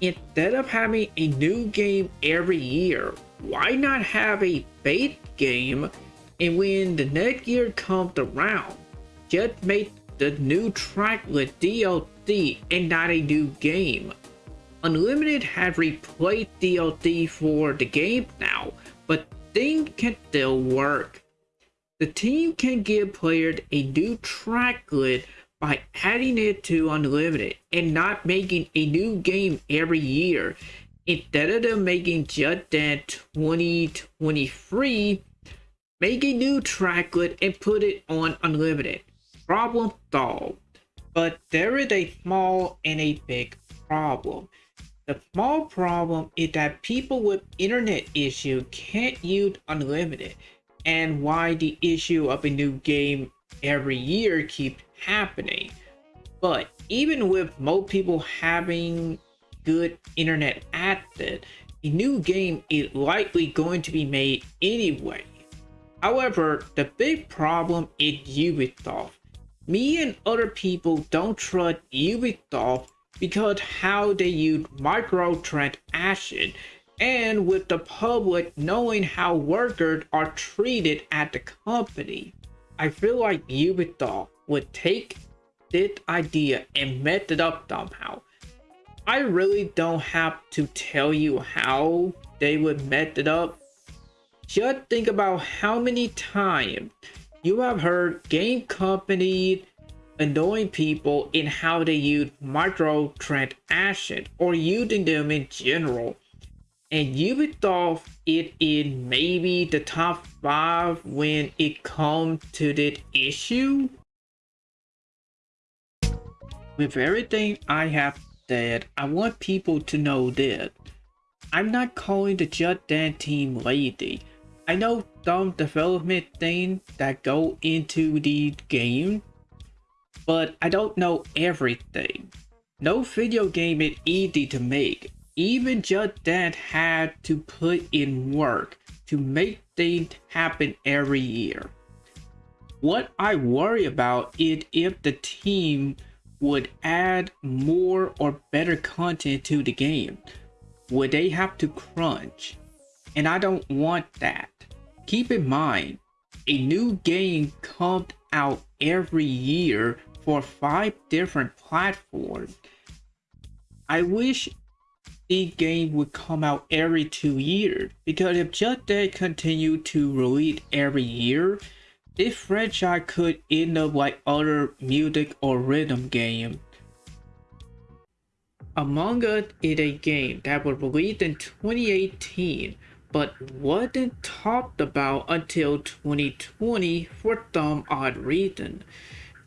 Instead of having a new game every year, why not have a base game and when the next year comes around, just make the new track with DLC and not a new game. Unlimited has replaced DLC for the game now, but things can still work. The team can give players a new track list by adding it to Unlimited and not making a new game every year. Instead of them making Just Dance 2023, make a new tracklet and put it on Unlimited. Problem solved. But there is a small and a big problem. The small problem is that people with internet issue can't use Unlimited and why the issue of a new game every year keep happening. But even with most people having good internet access, a new game is likely going to be made anyway. However, the big problem is Ubisoft. Me and other people don't trust Ubisoft because how they use microtransaction and with the public knowing how workers are treated at the company. I feel like Ubisoft would take this idea and mess it up somehow. I really don't have to tell you how they would mess it up. Just think about how many times You have heard game companies annoying people in how they use microtransactions or using them in general. And thought it in maybe the top 5 when it comes to that issue? With everything I have said, I want people to know that I'm not calling the Just Dance team lazy. I know some development things that go into the game, but I don't know everything. No video game is easy to make. Even Just Dance had to put in work to make things happen every year. What I worry about is if the team would add more or better content to the game. Would they have to crunch? And I don't want that. Keep in mind, a new game comes out every year for five different platforms. I wish game would come out every two years because if Just Dance continue to release every year, this franchise could end up like other music or rhythm games. Among Us is a game that was released in 2018 but wasn't talked about until 2020 for some odd reason.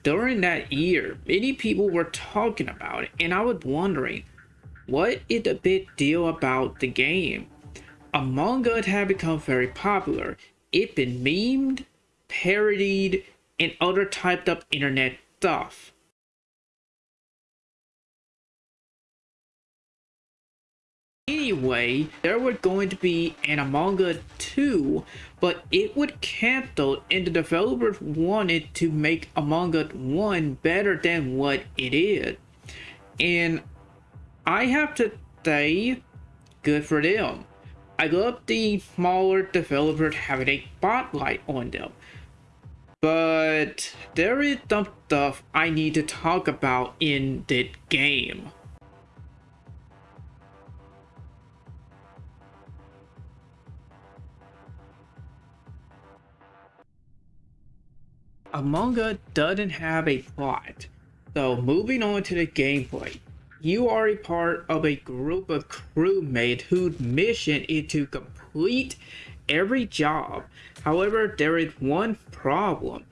During that year, many people were talking about it and I was wondering, what is the big deal about the game? Among Us had become very popular. It been memed, parodied, and other typed up internet stuff. Anyway, there was going to be an Among Us 2, but it would cancel and the developers wanted to make Among Us 1 better than what it is. And I have to say, good for them. I love the smaller developers having a spotlight on them. But there is some stuff I need to talk about in the game. Among Us doesn't have a plot. So moving on to the gameplay. You are a part of a group of crewmates whose mission is to complete every job. However, there is one problem.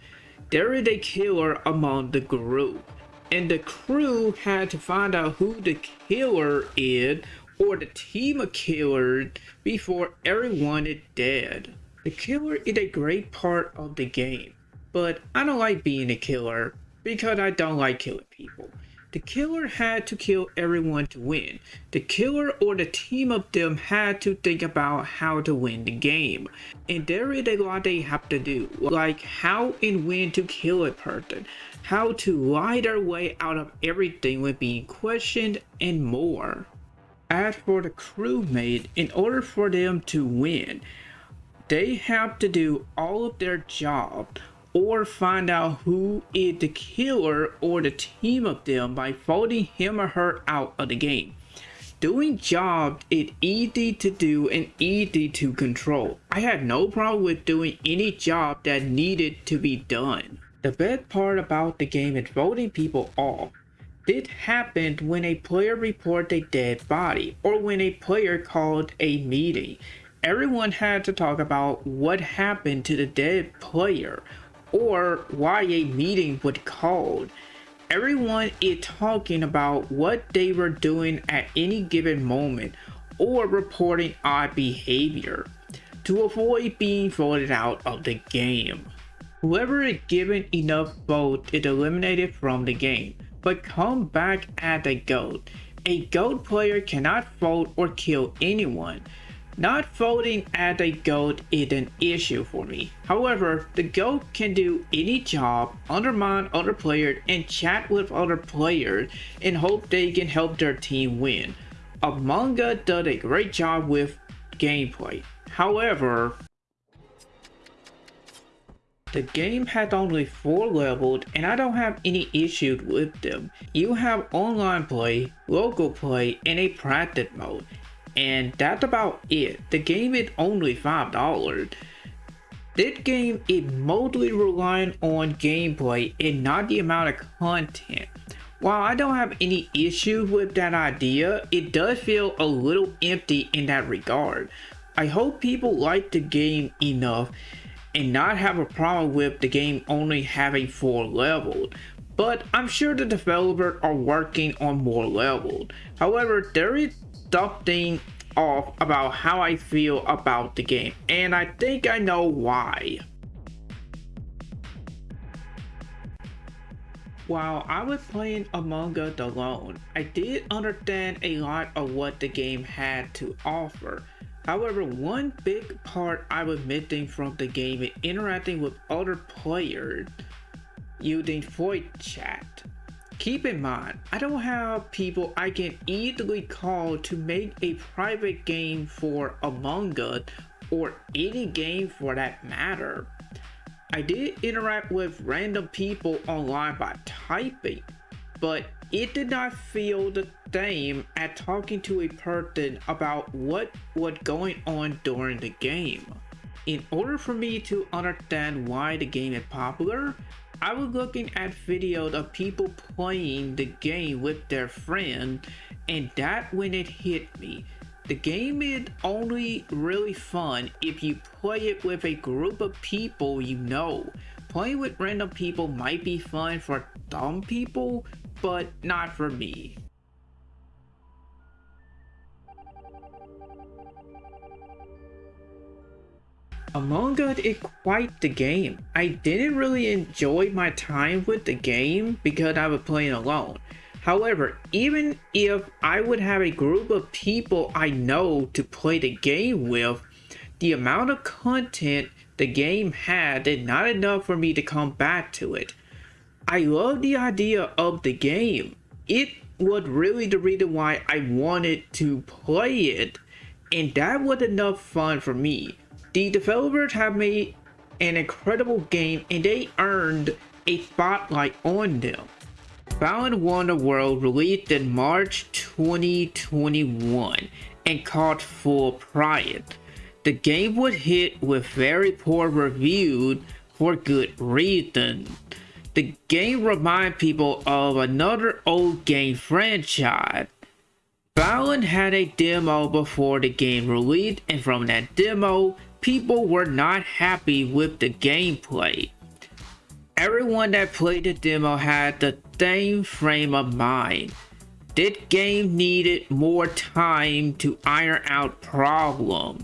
There is a killer among the group, and the crew had to find out who the killer is or the team of killers before everyone is dead. The killer is a great part of the game, but I don't like being a killer because I don't like killing people. The killer had to kill everyone to win. The killer or the team of them had to think about how to win the game. And there is a lot they have to do, like how and when to kill a person, how to lie their way out of everything when being questioned, and more. As for the crewmate, in order for them to win, they have to do all of their job or find out who is the killer or the team of them by voting him or her out of the game. Doing jobs is easy to do and easy to control. I had no problem with doing any job that needed to be done. The best part about the game is voting people off. This happened when a player reported a dead body or when a player called a meeting. Everyone had to talk about what happened to the dead player or why a meeting was called. Everyone is talking about what they were doing at any given moment or reporting odd behavior to avoid being voted out of the game. Whoever is given enough votes is eliminated from the game, but come back as a ghost. A ghost player cannot vote or kill anyone, not voting as a ghost is an issue for me. However, the ghost can do any job, undermine other players, and chat with other players and hope they can help their team win. Among Us does a great job with gameplay. However, the game has only 4 levels and I don't have any issues with them. You have online play, local play, and a practice mode and that's about it. The game is only $5. This game is mostly relying on gameplay and not the amount of content. While I don't have any issue with that idea, it does feel a little empty in that regard. I hope people like the game enough and not have a problem with the game only having 4 levels, but I'm sure the developers are working on more levels. However, there is something off about how I feel about the game, and I think I know why. While I was playing Among Us alone, I did understand a lot of what the game had to offer. However, one big part I was missing from the game is interacting with other players using voice chat. Keep in mind, I don't have people I can easily call to make a private game for Among Us or any game for that matter. I did interact with random people online by typing, but it did not feel the same at talking to a person about what was going on during the game. In order for me to understand why the game is popular, I was looking at videos of people playing the game with their friend, and that when it hit me. The game is only really fun if you play it with a group of people you know. Playing with random people might be fun for dumb people, but not for me. Among Us is quite the game. I didn't really enjoy my time with the game because I was playing alone. However, even if I would have a group of people I know to play the game with, the amount of content the game had is not enough for me to come back to it. I love the idea of the game. It was really the reason why I wanted to play it, and that was enough fun for me. The developers have made an incredible game and they earned a spotlight on them. Balan Wonderworld released in March 2021 and caught full pride. The game was hit with very poor reviews for good reason. The game reminds people of another old game franchise. Balan had a demo before the game released and from that demo, people were not happy with the gameplay. Everyone that played the demo had the same frame of mind. This game needed more time to iron out problems.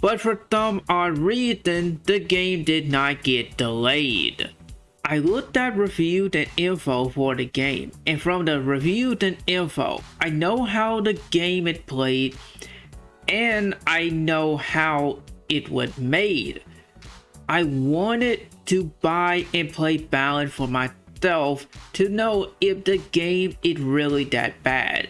But for some odd reason, the game did not get delayed. I looked at reviews and info for the game, and from the reviews and info, I know how the game is played, and I know how it was made. I wanted to buy and play Balan for myself to know if the game is really that bad.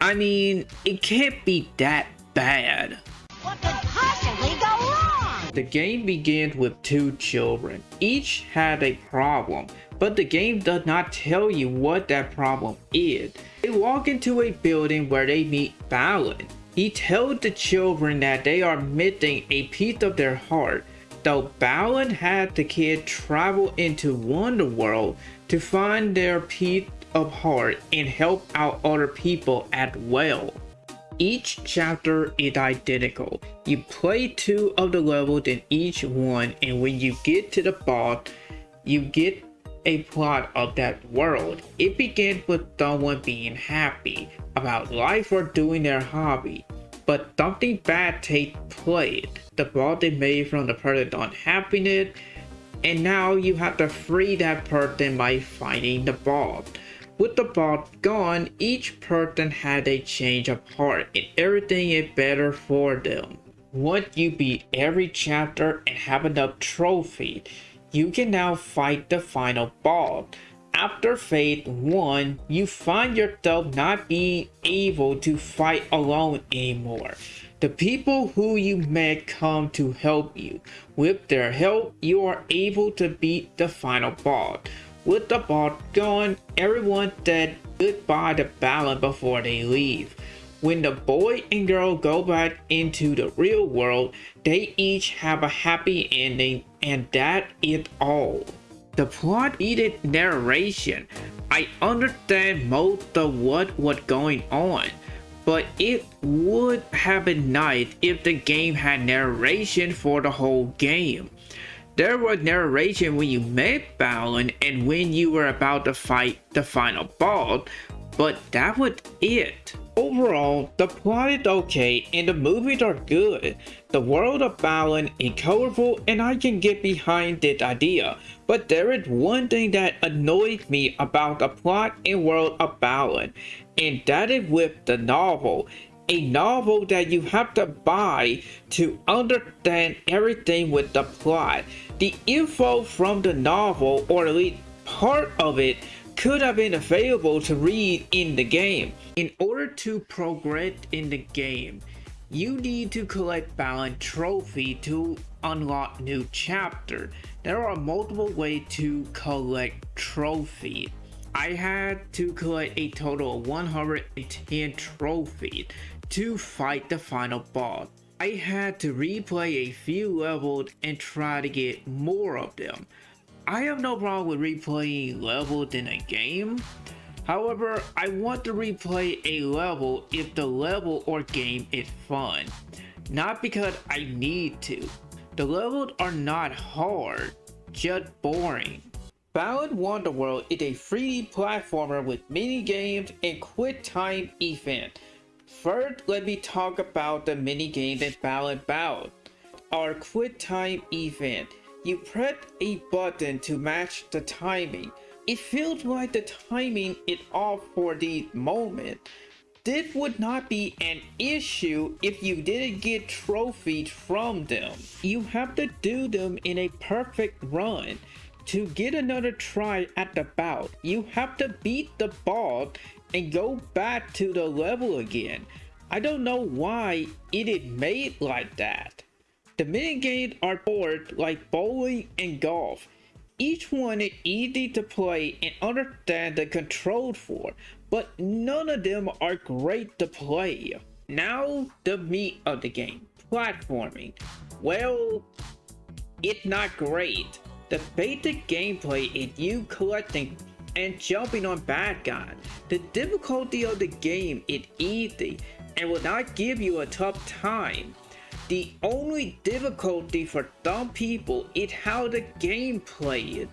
I mean, it can't be that bad. What could possibly go wrong? The game begins with two children. Each had a problem, but the game does not tell you what that problem is. They walk into a building where they meet Balan. He tells the children that they are missing a piece of their heart though Balan had the kid travel into Wonderworld to find their piece of heart and help out other people as well. Each chapter is identical. You play two of the levels in each one and when you get to the boss, you get a plot of that world. It begins with someone being happy about life or doing their hobby but something bad takes place. The ball they made from the person unhappiness, and now you have to free that person by finding the ball. With the ball gone, each person had a change of heart and everything is better for them. Once you beat every chapter and have enough trophy, you can now fight the final boss. After Phase 1, you find yourself not being able to fight alone anymore. The people who you met come to help you. With their help, you are able to beat the final boss. With the boss gone, everyone said goodbye to Balan before they leave. when the boy and girl go back into the real world, they each have a happy ending and that is all. The plot needed narration. I understand most of what was going on, but it would have been nice if the game had narration for the whole game. There was narration when you met Balan and when you were about to fight the final boss, but that was it. Overall, the plot is okay and the movies are good. The world of Balan is colorful and I can get behind this idea, but there is one thing that annoys me about the plot and world of Balan, and that is with the novel. A novel that you have to buy to understand everything with the plot. The info from the novel, or at least part of it, could have been available to read in the game. In order to progress in the game, you need to collect Balan trophy to unlock new chapter. There are multiple ways to collect trophy. I had to collect a total of 110 trophies to fight the final boss. I had to replay a few levels and try to get more of them. I have no problem with replaying levels in a game. However, I want to replay a level if the level or game is fun. Not because I need to. The levels are not hard, just boring. Balan Wonderworld is a 3D platformer with mini games and quick time event. First, let me talk about the mini games in Balan Bout. Our quick time event you press a button to match the timing. It feels like the timing is off for the moment. This would not be an issue if you didn't get trophies from them. You have to do them in a perfect run. To get another try at the bout, you have to beat the ball and go back to the level again. I don't know why it is made like that. The minigames are bored like bowling and golf. Each one is easy to play and understand the control for, but none of them are great to play. Now the meat of the game, platforming. Well, it's not great. The basic gameplay is you collecting and jumping on bad guys. The difficulty of the game is easy and will not give you a tough time. The only difficulty for dumb people is how the game plays.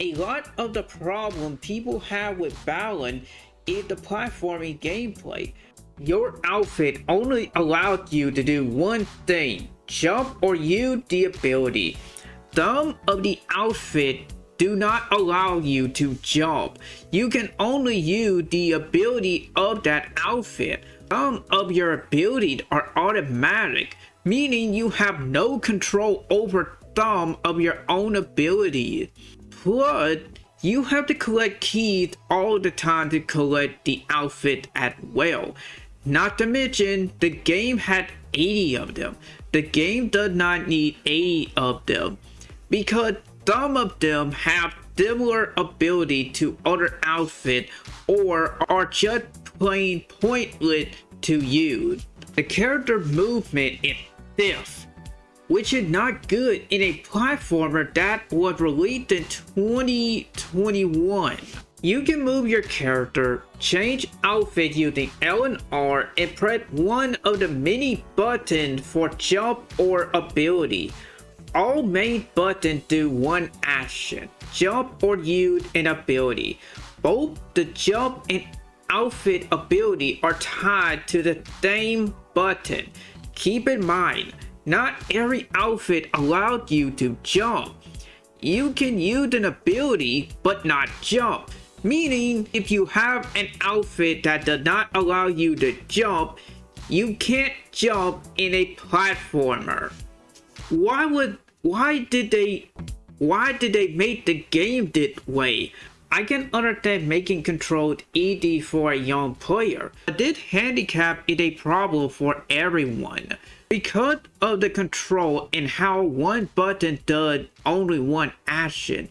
A lot of the problem people have with Balan is the platforming gameplay. Your outfit only allows you to do one thing, jump or use the ability. Some of the outfit do not allow you to jump. You can only use the ability of that outfit. Some of your abilities are automatic meaning you have no control over some of your own ability. Plus, you have to collect keys all the time to collect the outfit as well. Not to mention, the game had 80 of them. The game does not need 80 of them because some of them have similar ability to other outfit or are just plain pointless to use. The character movement is stiff, which is not good in a platformer that was released in 2021. You can move your character, change outfit using L and R, and press one of the many buttons for jump or ability. All main buttons do one action, jump or use an ability. Both the jump and outfit ability are tied to the same button. Keep in mind, not every outfit allowed you to jump. You can use an ability but not jump. Meaning, if you have an outfit that does not allow you to jump, you can't jump in a platformer. Why would, why did they, why did they make the game this way? I can understand making controlled ED for a young player, but this handicap is a problem for everyone. Because of the control and how one button does only one action,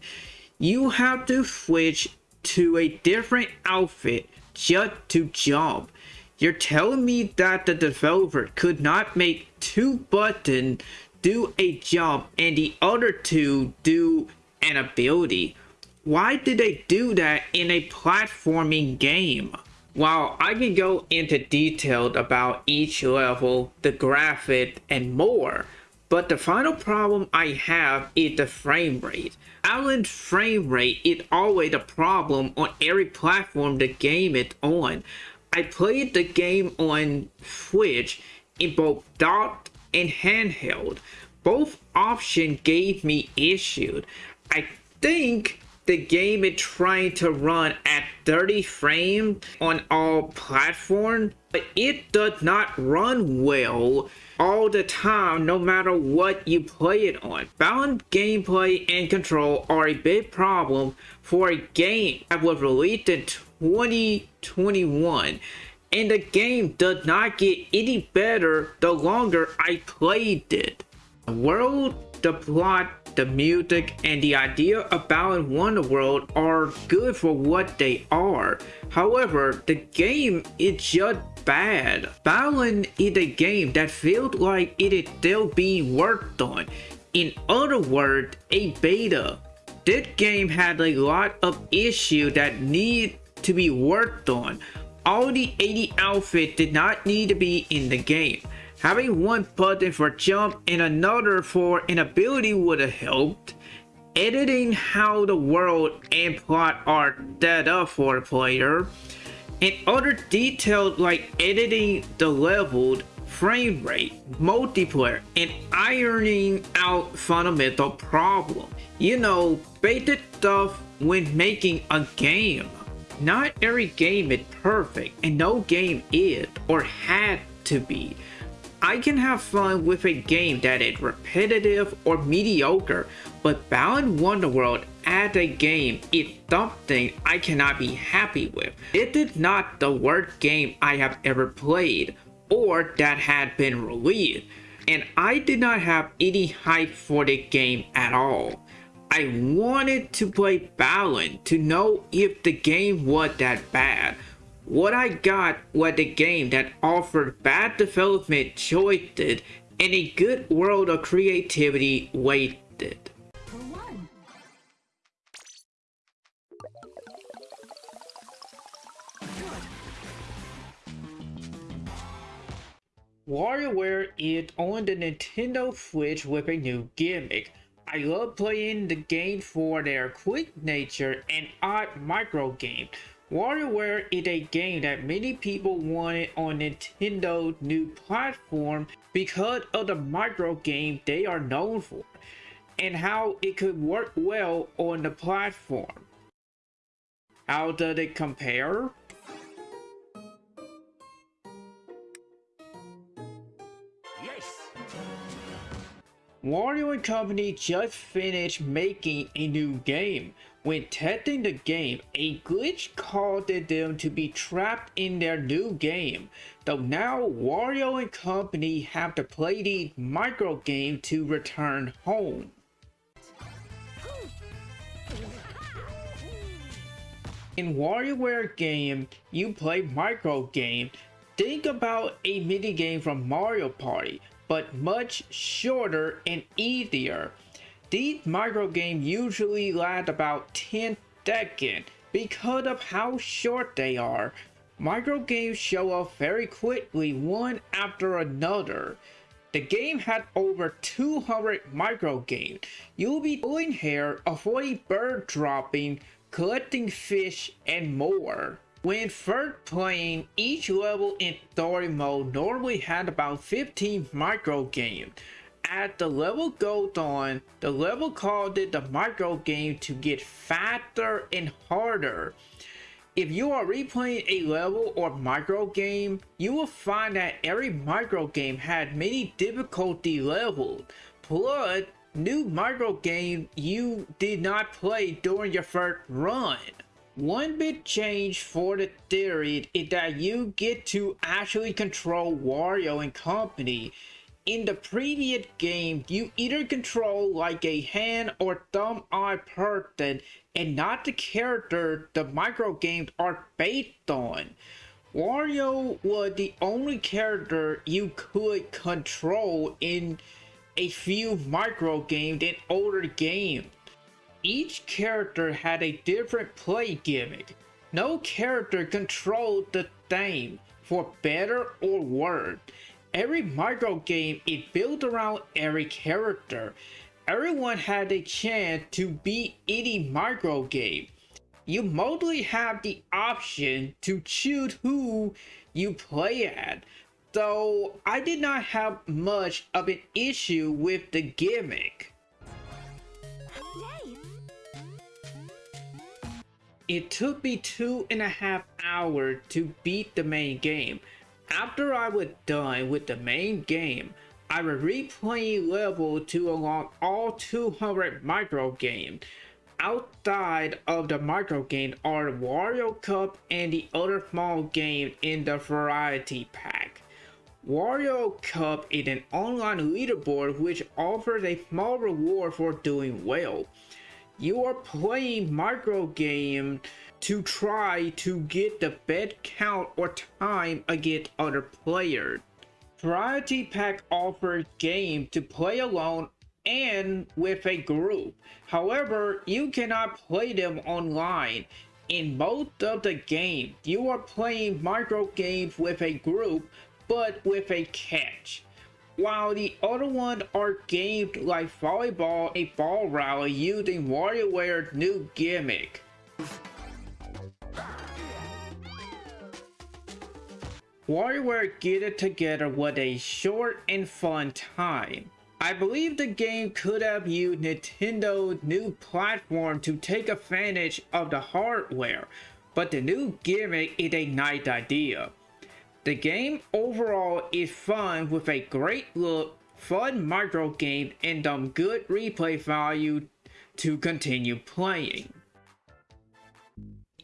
you have to switch to a different outfit just to jump. You're telling me that the developer could not make two buttons do a jump and the other two do an ability. Why did they do that in a platforming game? While I can go into detail about each level, the graphic, and more, but the final problem I have is the frame rate. Balan's frame rate is always a problem on every platform the game is on. I played the game on Switch in both docked and handheld. Both options gave me issues. I think the game is trying to run at 30 frames on all platforms, but it does not run well all the time no matter what you play it on. Balan's gameplay and control are a big problem for a game that was released in 2021 and the game does not get any better the longer I played it. The world, the plot, the music, and the idea of Balan Wonderworld are good for what they are. However, the game is just bad. Balan is a game that feels like it is still being worked on. In other words, a beta. This game had a lot of issues that need to be worked on. All the 80 outfits did not need to be in the game. Having one button for jump and another for an ability would have helped. Editing how the world and plot are set up for the player. And other details like editing the leveled frame rate, multiplayer, and ironing out fundamental problems. You know, basic stuff when making a game. Not every game is perfect, and no game is or had to be. I can have fun with a game that is repetitive or mediocre, but Balan Wonderworld as a game is something I cannot be happy with. It is not the worst game I have ever played, or that had been released, and I did not have any hype for the game at all. I wanted to play Balan to know if the game was that bad, what I got was a game that offered bad development choices and a good world of creativity waited. WarioWare is on the Nintendo Switch with a new gimmick. I love playing the game for their quick nature and odd micro games WarioWare is a game that many people wanted on Nintendo's new platform because of the micro game they are known for and how it could work well on the platform. How does it compare? Yes! Wario and Company just finished making a new game, when testing the game, a glitch caused them to be trapped in their new game. Though now Wario and company have to play the micro game to return home. In WarioWare game, you play micro game. Think about a mini game from Mario Party, but much shorter and easier. These micro games usually last about 10 seconds because of how short they are. Micro games show up very quickly one after another. The game had over 200 micro games. You'll be pulling hair, avoiding bird dropping, collecting fish, and more. When first playing, each level in story mode normally had about 15 micro games as the level goes on, the level called it the micro game to get faster and harder. If you are replaying a level or micro game, you will find that every micro game had many difficulty levels. Plus, new micro game you did not play during your first run. One big change for the theory is that you get to actually control Wario and company in the previous game, you either control like a hand or thumb eye person and not the character the micro games are based on. Wario was the only character you could control in a few micro games in older games. Each character had a different play gimmick. No character controlled the theme, for better or worse. Every micro game is built around every character. Everyone had a chance to beat any micro game. You mostly have the option to choose who you play at, though I did not have much of an issue with the gimmick. It took me two and a half hours to beat the main game. After I was done with the main game, I was replaying level to unlock all 200 micro games. Outside of the micro game are Wario Cup and the other small game in the variety pack. Wario Cup is an online leaderboard which offers a small reward for doing well. You are playing micro game to try to get the best count or time against other players. Variety Pack offers game to play alone and with a group. However, you cannot play them online. In most of the game, you are playing micro games with a group, but with a catch. While the other ones are games like volleyball a ball rally using WarioWare's new gimmick. WarioWare get it together with a short and fun time. I believe the game could have used Nintendo's new platform to take advantage of the hardware, but the new gimmick is a nice idea. The game overall is fun with a great look, fun micro game, and some good replay value to continue playing.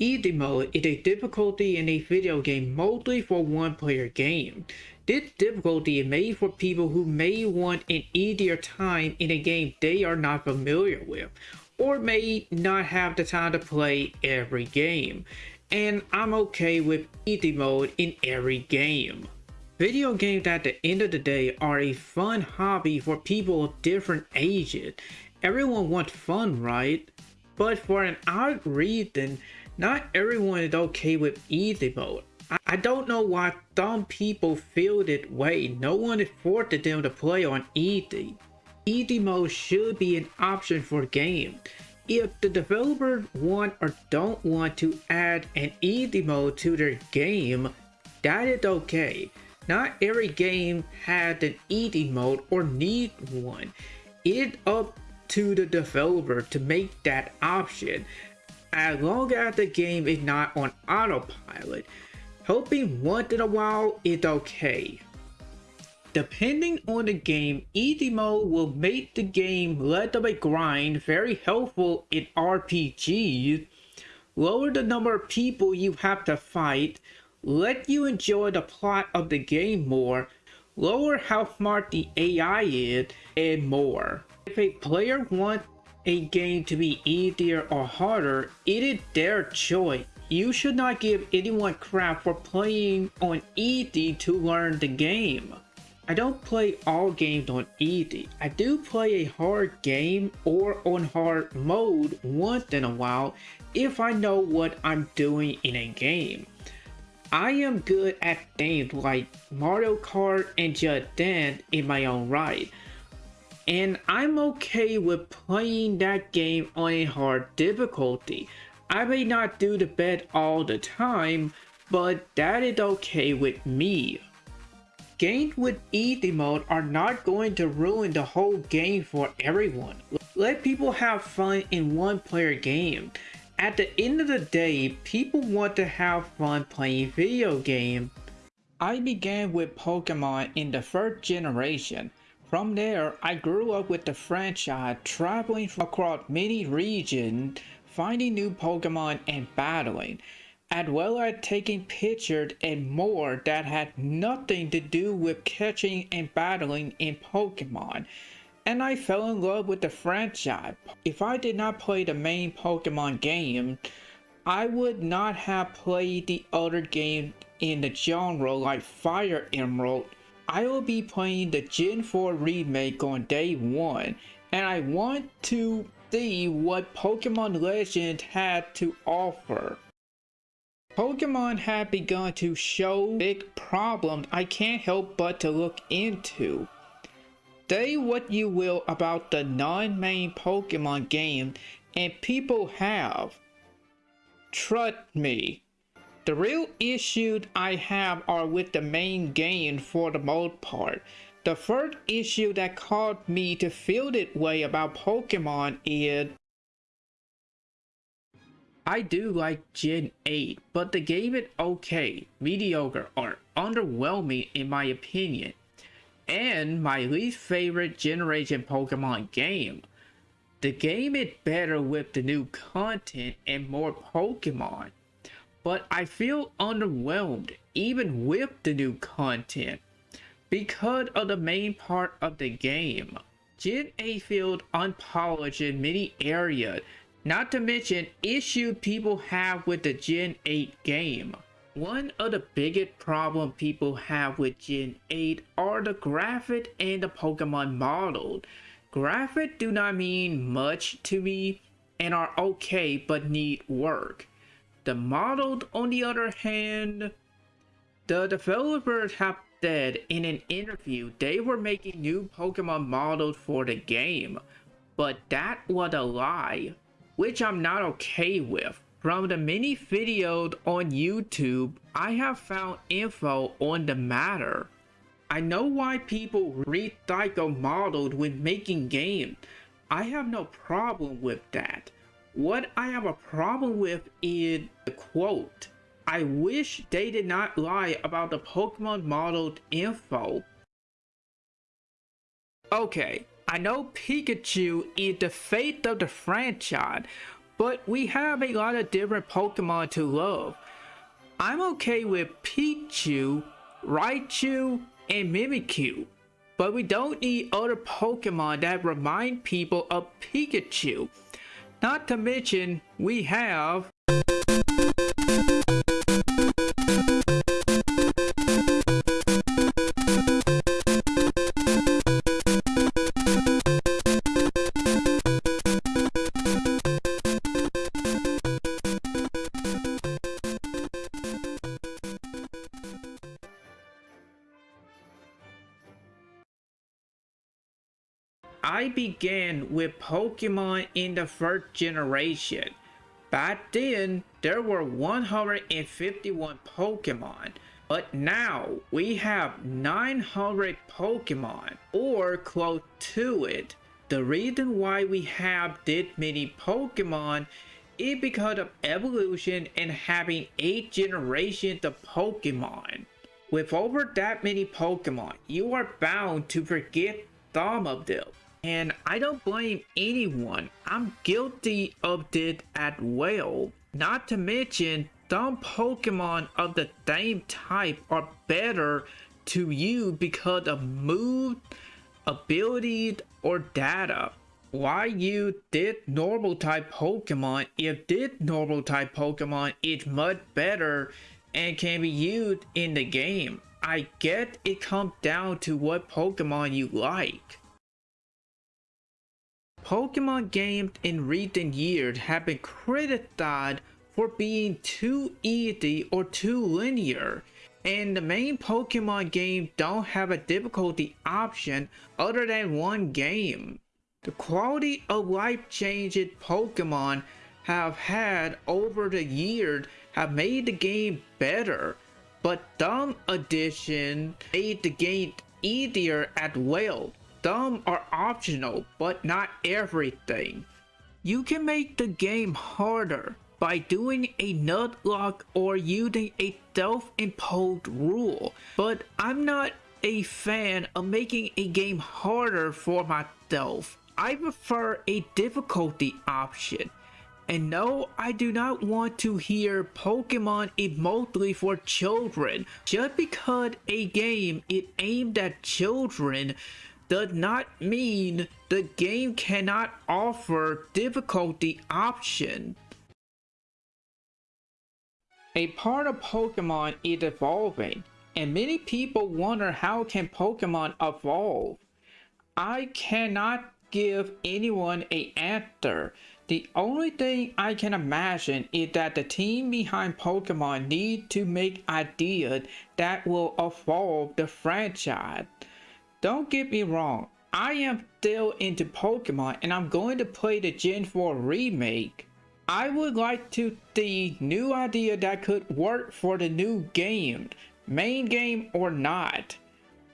Easy mode is a difficulty in a video game mostly for one player game. This difficulty is made for people who may want an easier time in a game they are not familiar with, or may not have the time to play every game. And I'm okay with easy mode in every game. Video games at the end of the day are a fun hobby for people of different ages. Everyone wants fun, right? But for an odd reason, not everyone is okay with easy mode. I, don't know why some people feel that way. No one is forcing them to play on easy. Easy mode should be an option for games. If the developers want or don't want to add an easy mode to their game, that is okay. Not every game has an easy mode or needs one. It's up to the developer to make that option as long as the game is not on autopilot. Helping once in a while is okay. Depending on the game, easy mode will make the game less of a grind, very helpful in RPGs, lower the number of people you have to fight, let you enjoy the plot of the game more, lower how smart the AI is, and more. If a player wants a game to be easier or harder, it is their choice. You should not give anyone crap for playing on easy to learn the game. I don't play all games on easy. I do play a hard game or on hard mode once in a while if I know what I'm doing in a game. I am good at games like Mario Kart and Just Dance in my own right and I'm okay with playing that game on a hard difficulty. I may not do the best all the time, but that is okay with me. Games with easy mode are not going to ruin the whole game for everyone. Let people have fun in one player game. At the end of the day, people want to have fun playing video games. I began with Pokemon in the first generation. From there, I grew up with the franchise, traveling across many regions, finding new Pokemon and battling, as well as taking pictures and more that had nothing to do with catching and battling in Pokemon. And I fell in love with the franchise. If I did not play the main Pokemon game, I would not have played the other games in the genre like Fire Emerald, I will be playing the Gen 4 remake on day 1 and I want to see what Pokemon Legend had to offer. Pokemon have begun to show big problems I can't help but to look into. Say what you will about the non-main Pokemon game and people have. Trust me, the real issues I have are with the main game for the most part. The first issue that caused me to feel that way about Pokemon is I do like Gen 8, but the game is okay, mediocre, or underwhelming in my opinion. And my least favorite generation Pokemon game. The game is better with the new content and more Pokemon but I feel underwhelmed even with the new content because of the main part of the game. Gen 8 feels unpolished in many areas, not to mention issue people have with the Gen 8 game. One of the biggest problem people have with Gen 8 are the graphic and the Pokemon model. Graphic do not mean much to me and are okay but need work. The model, on the other hand, the developers have said in an interview they were making new Pokemon models for the game, but that was a lie, which I'm not okay with. From the many videos on YouTube, I have found info on the matter. I know why people recycle models when making games. I have no problem with that. What I have a problem with is the quote. I wish they did not lie about the Pokemon modeled info. Okay, I know Pikachu is the fate of the franchise, but we have a lot of different Pokemon to love. I'm okay with Pichu, Raichu, and Mimikyu, but we don't need other Pokemon that remind people of Pikachu. Not to mention, we have... began with Pokemon in the first generation. Back then, there were 151 Pokemon, but now we have 900 Pokemon, or close to it. The reason why we have this many Pokemon is because of evolution and having 8 generations of Pokemon. With over that many Pokemon, you are bound to forget some of them. And I don't blame anyone. I'm guilty of this as well. Not to mention, some Pokemon of the same type are better to you because of mood, abilities, or data. Why use this normal type Pokemon if this normal type Pokemon is much better and can be used in the game? I get it comes down to what Pokemon you like. Pokemon games in recent years have been criticized for being too easy or too linear, and the main Pokemon games don't have a difficulty option other than one game. The quality of life changes Pokemon have had over the years have made the game better, but some additions made the game easier as well. Some are optional, but not everything. You can make the game harder by doing a nuzlocke or using a self-imposed rule, but I'm not a fan of making a game harder for myself. I prefer a difficulty option. And no, I do not want to hear Pokemon is mostly for children. Just because a game is aimed at children does not mean the game cannot offer difficulty option. A part of Pokemon is evolving, and many people wonder how can Pokemon evolve. I cannot give anyone a answer. The only thing I can imagine is that the team behind Pokemon need to make ideas that will evolve the franchise. Don't get me wrong, I am still into Pokemon and I'm going to play the Gen 4 remake. I would like to see new idea that could work for the new game, main game or not.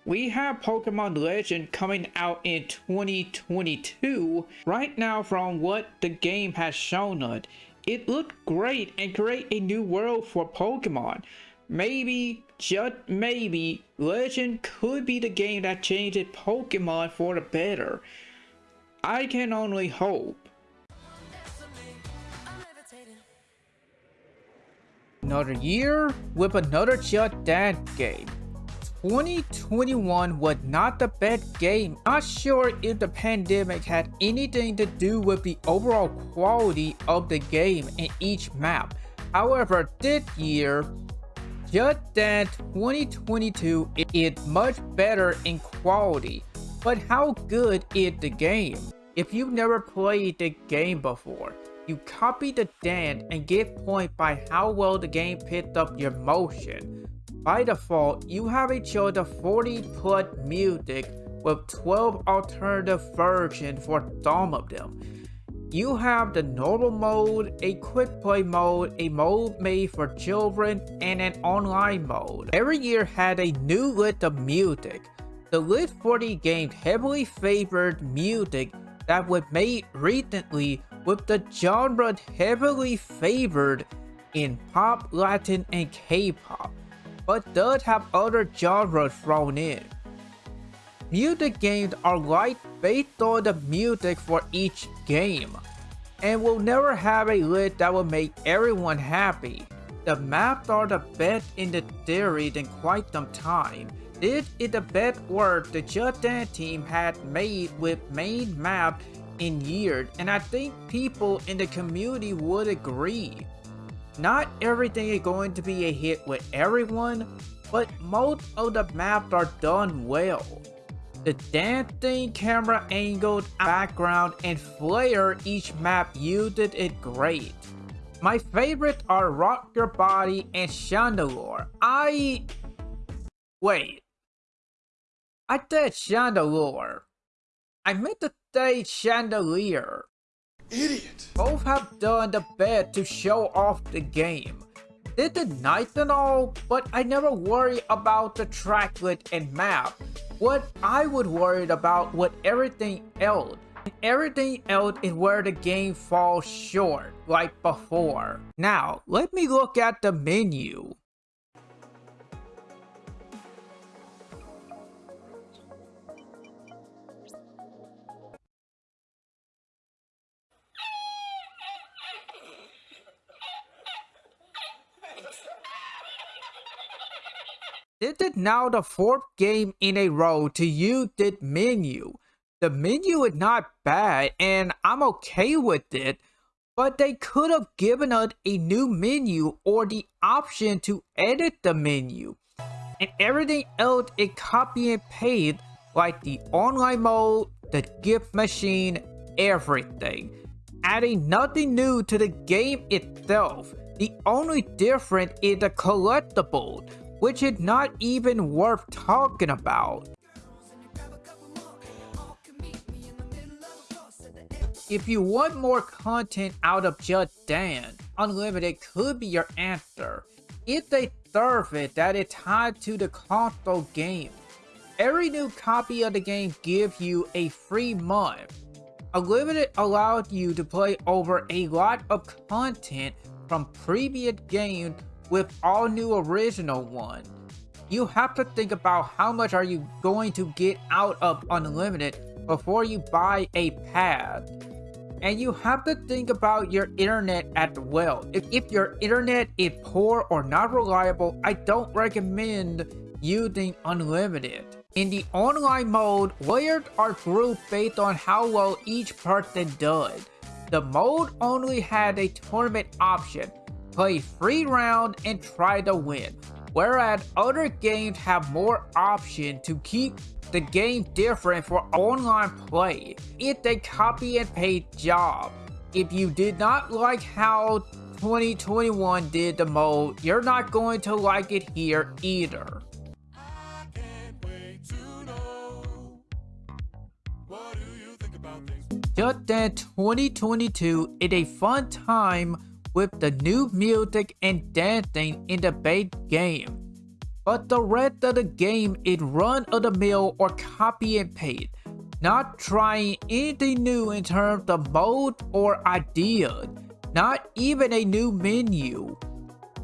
We have Pokemon Legend coming out in 2022. Right now from what the game has shown us, it looked great and create a new world for Pokemon. Maybe, just maybe, Legend could be the game that changes Pokemon for the better. I can only hope. Another year with another Just Dance game. 2021 was not the best game. Not sure if the pandemic had anything to do with the overall quality of the game in each map. However, this year, Just Dance 2022 is much better in quality. But how good is the game? If you've never played the game before, you copy the dance and get point by how well the game picked up your motion. By default, you have a choice of 40 plus music with 12 alternative versions for some of them. You have the normal mode, a quick play mode, a mode made for children, and an online mode. Every year had a new list of music. The list for the game heavily favored music that was made recently with the genre heavily favored in pop, Latin, and K-pop but does have other genres thrown in. Music games are like based on the music for each game, and will never have a list that will make everyone happy. The maps are the best in the series in quite some time. This is the best work the Just Dance team had made with main map in years, and I think people in the community would agree. Not everything is going to be a hit with everyone, but most of the maps are done well. The dancing camera angled background and flare each map used it great. My favorites are Rock Your Body and Chandelure. I... Wait. I said Chandelure. I meant to say Chandelier idiot. Both have done the best to show off the game. They did nice and all, but I never worry about the tracklet and map. What I would worry about was everything else. Everything else is where the game falls short, like before. Now, let me look at the menu. This is now the fourth game in a row to use this menu. The menu is not bad and I'm okay with it, but they could have given us a new menu or the option to edit the menu. And everything else is copy and paste like the online mode, the gift machine, everything. Adding nothing new to the game itself. The only difference is the collectible which is not even worth talking about. If you want more content out of Just Dance, Unlimited could be your answer. If they serve it that is tied to the console game. Every new copy of the game gives you a free month. Unlimited allowed you to play over a lot of content from previous games with all new original one. You have to think about how much are you going to get out of Unlimited before you buy a pad. And you have to think about your internet as well. If, if your internet is poor or not reliable, I don't recommend using Unlimited. In the online mode, players are grouped based on how well each person does. The mode only had a tournament option, play free round and try to win. Whereas other games have more option to keep the game different for online play. It's a copy and paste job. If you did not like how 2021 did the mode, you're not going to like it here either. Just Dance 2022 is a fun time with the new music and dancing in the base game. But the rest of the game is run of the mill or copy and paste, not trying anything new in terms of mode or ideas, not even a new menu.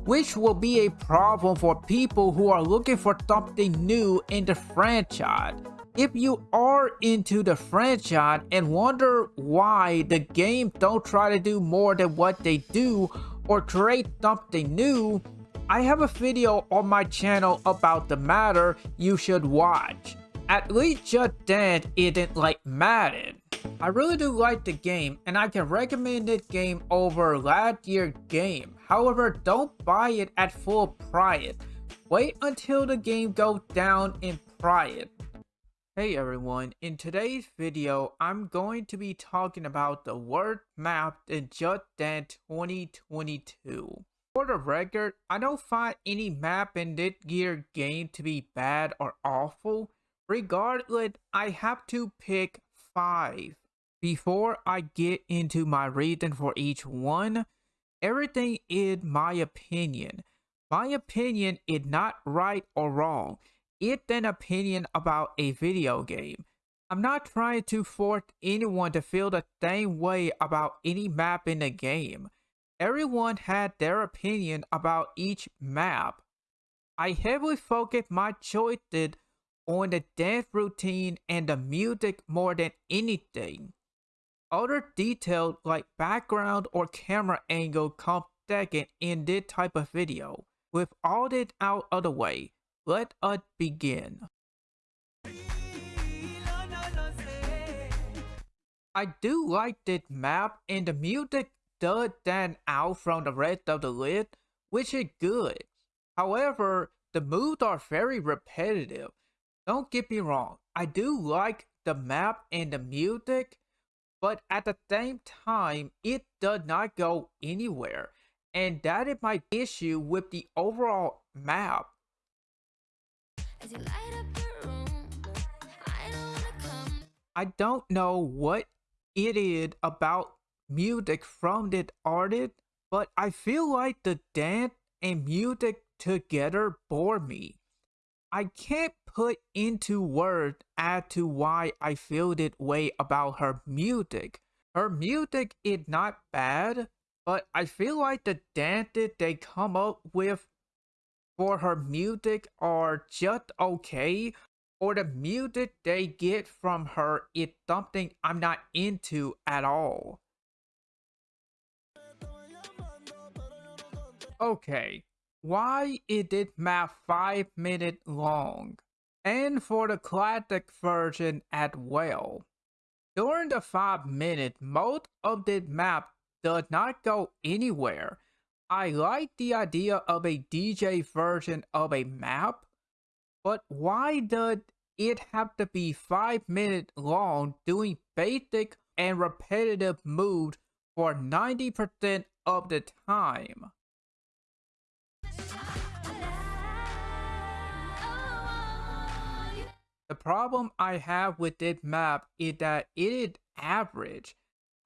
Which will be a problem for people who are looking for something new in the franchise. If you are into the franchise and wonder why the game don't try to do more than what they do or create something new, I have a video on my channel about the matter you should watch. At least Just Dance isn't like Madden. I really do like the game and I can recommend this game over last year's game. However, don't buy it at full price. Wait until the game goes down in price. Hey everyone, in today's video, I'm going to be talking about the word map in Just Dance 2022. For the record, I don't find any map in this year game to be bad or awful. Regardless, I have to pick 5. Before I get into my reason for each one, everything is my opinion. My opinion is not right or wrong it's an opinion about a video game. I'm not trying to force anyone to feel the same way about any map in the game. Everyone had their opinion about each map. I heavily focused my choices on the dance routine and the music more than anything. Other details like background or camera angle come second in this type of video. With all this out of the way, let us begin. I do like this map and the music does stand out from the rest of the list, which is good. However, the moves are very repetitive. Don't get me wrong, I do like the map and the music, but at the same time, it does not go anywhere. And that is my issue with the overall map. I don't know what it is about music from that artist, but I feel like the dance and music together bore me. I can't put into words as to why I feel that way about her music. Her music is not bad, but I feel like the dances they come up with for her music are just okay or the music they get from her is something I'm not into at all. Okay, why is this map 5 minutes long? And for the classic version as well. During the 5 minutes, most of this map does not go anywhere I like the idea of a DJ version of a map, but why does it have to be 5 minutes long doing basic and repetitive moves for 90% of the time? The problem I have with this map is that it is average.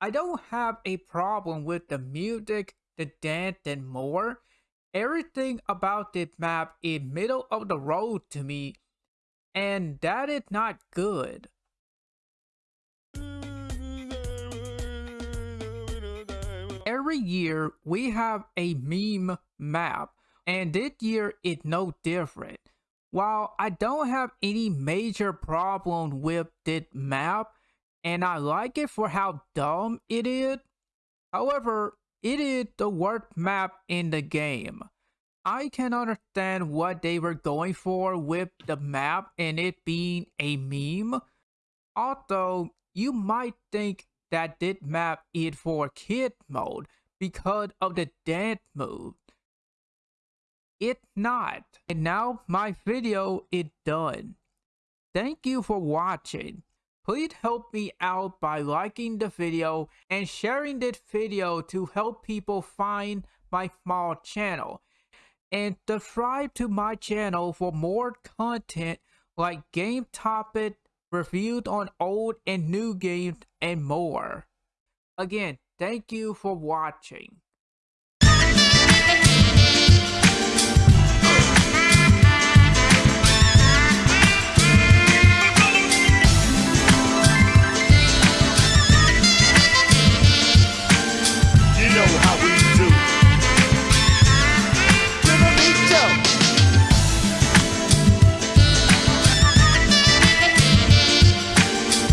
I don't have a problem with the music the dance and more. Everything about this map is middle of the road to me, and that is not good. Every year we have a meme map, and this year is no different. While I don't have any major problem with this map, and I like it for how dumb it is, however, it is the worst map in the game. I can understand what they were going for with the map and it being a meme. Although, you might think that this map is for kid mode, because of the dance move. It not. And now my video is done. Thank you for watching. Please help me out by liking the video and sharing this video to help people find my small channel. And subscribe to my channel for more content like game topic, reviews on old and new games, and more. Again, thank you for watching. know how